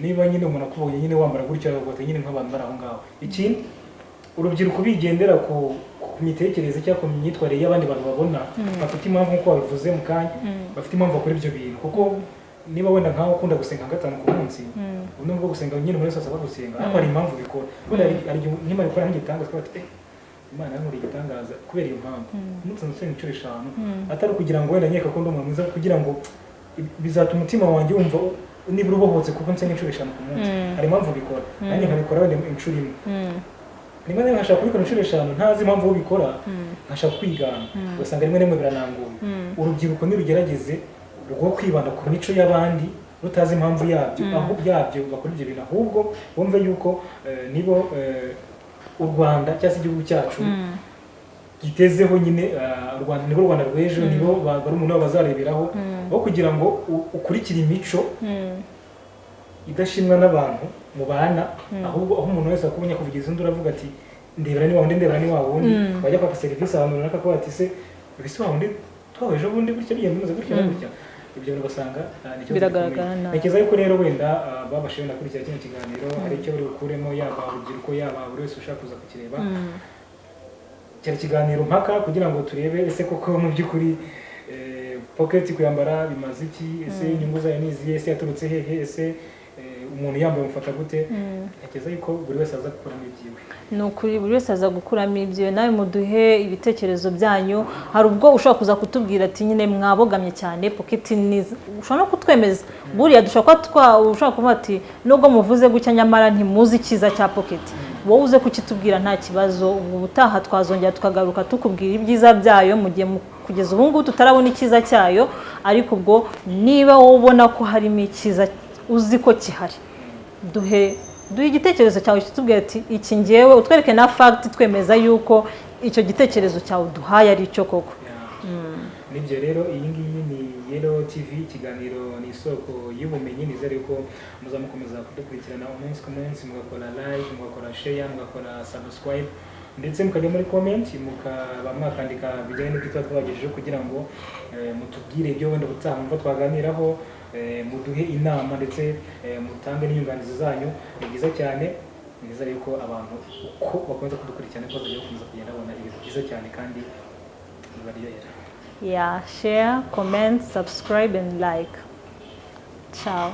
Niba nyine umuntu akubonye nyine wambara gutya agafata nyine nk'abantu bari aho ngaho. Ikindi urubyiruko bigendera ku mitekerereze cyangwa ku myitwarire y'abandi bantu babona. Bafite impamvu nk'uko wabivuze mu kanya. Bafite impamvu bakora ibyo bintu. Kuko niba wenda nkawe ukunda gusenga gatanu ku munsi ubundi bwo gusenga nyine muri sasa bagusenga ariko hari impamvu bikora. Wenda hari igihe gukora nk'igitangaza twaba tuti imana yankuriye igitangaza kubera iyo mpamvu. Umunsi nsenga inshuro eshanu. Atari ukugira ngo wenda nkeka ko ndi umuntu mwiza kugira ngo bizatuma umutima wanjye wumva nibura ubohotse kuko nsenga inshuro eshanu ku munsi. Hari impamvu bikora nanjye nkabikora wenda inshuro imwe. Rimwe na rimwe nkashaka kubikora inshuro eshanu ntazi impamvu ubikora nkashaka kwigana. Ugasanga rimwe na rimwe birananguye. Urubyiruko nirugerageze rwo kwibanda ku mico y'abandi rutazi impamvu yabyo. Aho byabyo bakora ibyo bintu ahubwo bumve yuko eh, nibo eh, u rwanda cyangwa se igihugu cyacu gitezeho nyine eh, u rwanda nibo rwanda rw'ejo nibo ba- barumuna babo bazareberaho aho kugira ngo ukurikire imico idashimwa n'abantu mubana ahubwo aho umuntu wese akubonye kuvugiza undi uravuga ati ndebera ni wundi ndebera ni wundi wajya kwaka serivisi ahantu runaka ko bati se ese wa wundi twawe ejo bundi gutya bigenda bimeze gutya na gutya. Ibyo ni ikibazo Biragaragara nabi. ntekereza yuko rero wenda ah, babashije wenda kurikira kino kiganiro hari icyo bari bukuremo yaba urubyiruko yaba buri wese ushaka kuza kukireba. Cyari ikiganiro mpaka kugira ngo turebe ese koko mu by'ukuri eh, pocket kuyambara bimaze iki? Ese inyungu zayo ni izihe? Ese yaturutse hehe? Ese umuntu yambaye umufata gute ntekereza yuko buri wese aza gukuramo ibyiwe. Ni ukuri buri wese aza gukuramo ibyo nawe muduhe ibitekerezo byanyu. Hari ubwo ushobora kuza kutubwira ati nyine mwabogamye cyane poketi ni ushobora no kutwemeza. Buriya dushobora kuba twa ushobora kuvuga ati nubwo muvuze gutya nyamara ntimuzi icyiza cya poketi wowe uze kukitubwira nta kibazo. Ubu ubutaha twazongera tukagaruka tukubwira ibyiza byayo mu gihe kugeza ubu ngubu tutarabona icyiza cyayo. Ariko ubwo niba wowe ubona ko harimo icyiza uzi ko gihari duhe duhe igitekerezo cyawe kitubwira ati iki ngewe utwereke na fagiti twemeza yuko icyo gitekerezo cyawe duhaye ari cyo koko. Nibyo rero iyi ngiyi ni yero tv ikiganiro ni isoko y'ubumenyi nizere ko muzamukomeza kudukurikirana umunsi ku munsi mugakora like mugakora share mugakora subscribe ndetse mukajya muri comment mukaba mwakandika bijyanye n'ibyo tuba twabagejejeho kugira ngo eh, mutubwire ibyo wenda ubutaha mwumva twaganiraho muduhe inama ndetse eh, mutange n'inyunganizi zanyu ni byiza cyane nizere yuko abantu uko bakomeza kudukurikirana ko bazajya bakomeza kugenda babona ibintu byiza cyane kandi bibaryohera ya share comment subscribe and like. Ciao.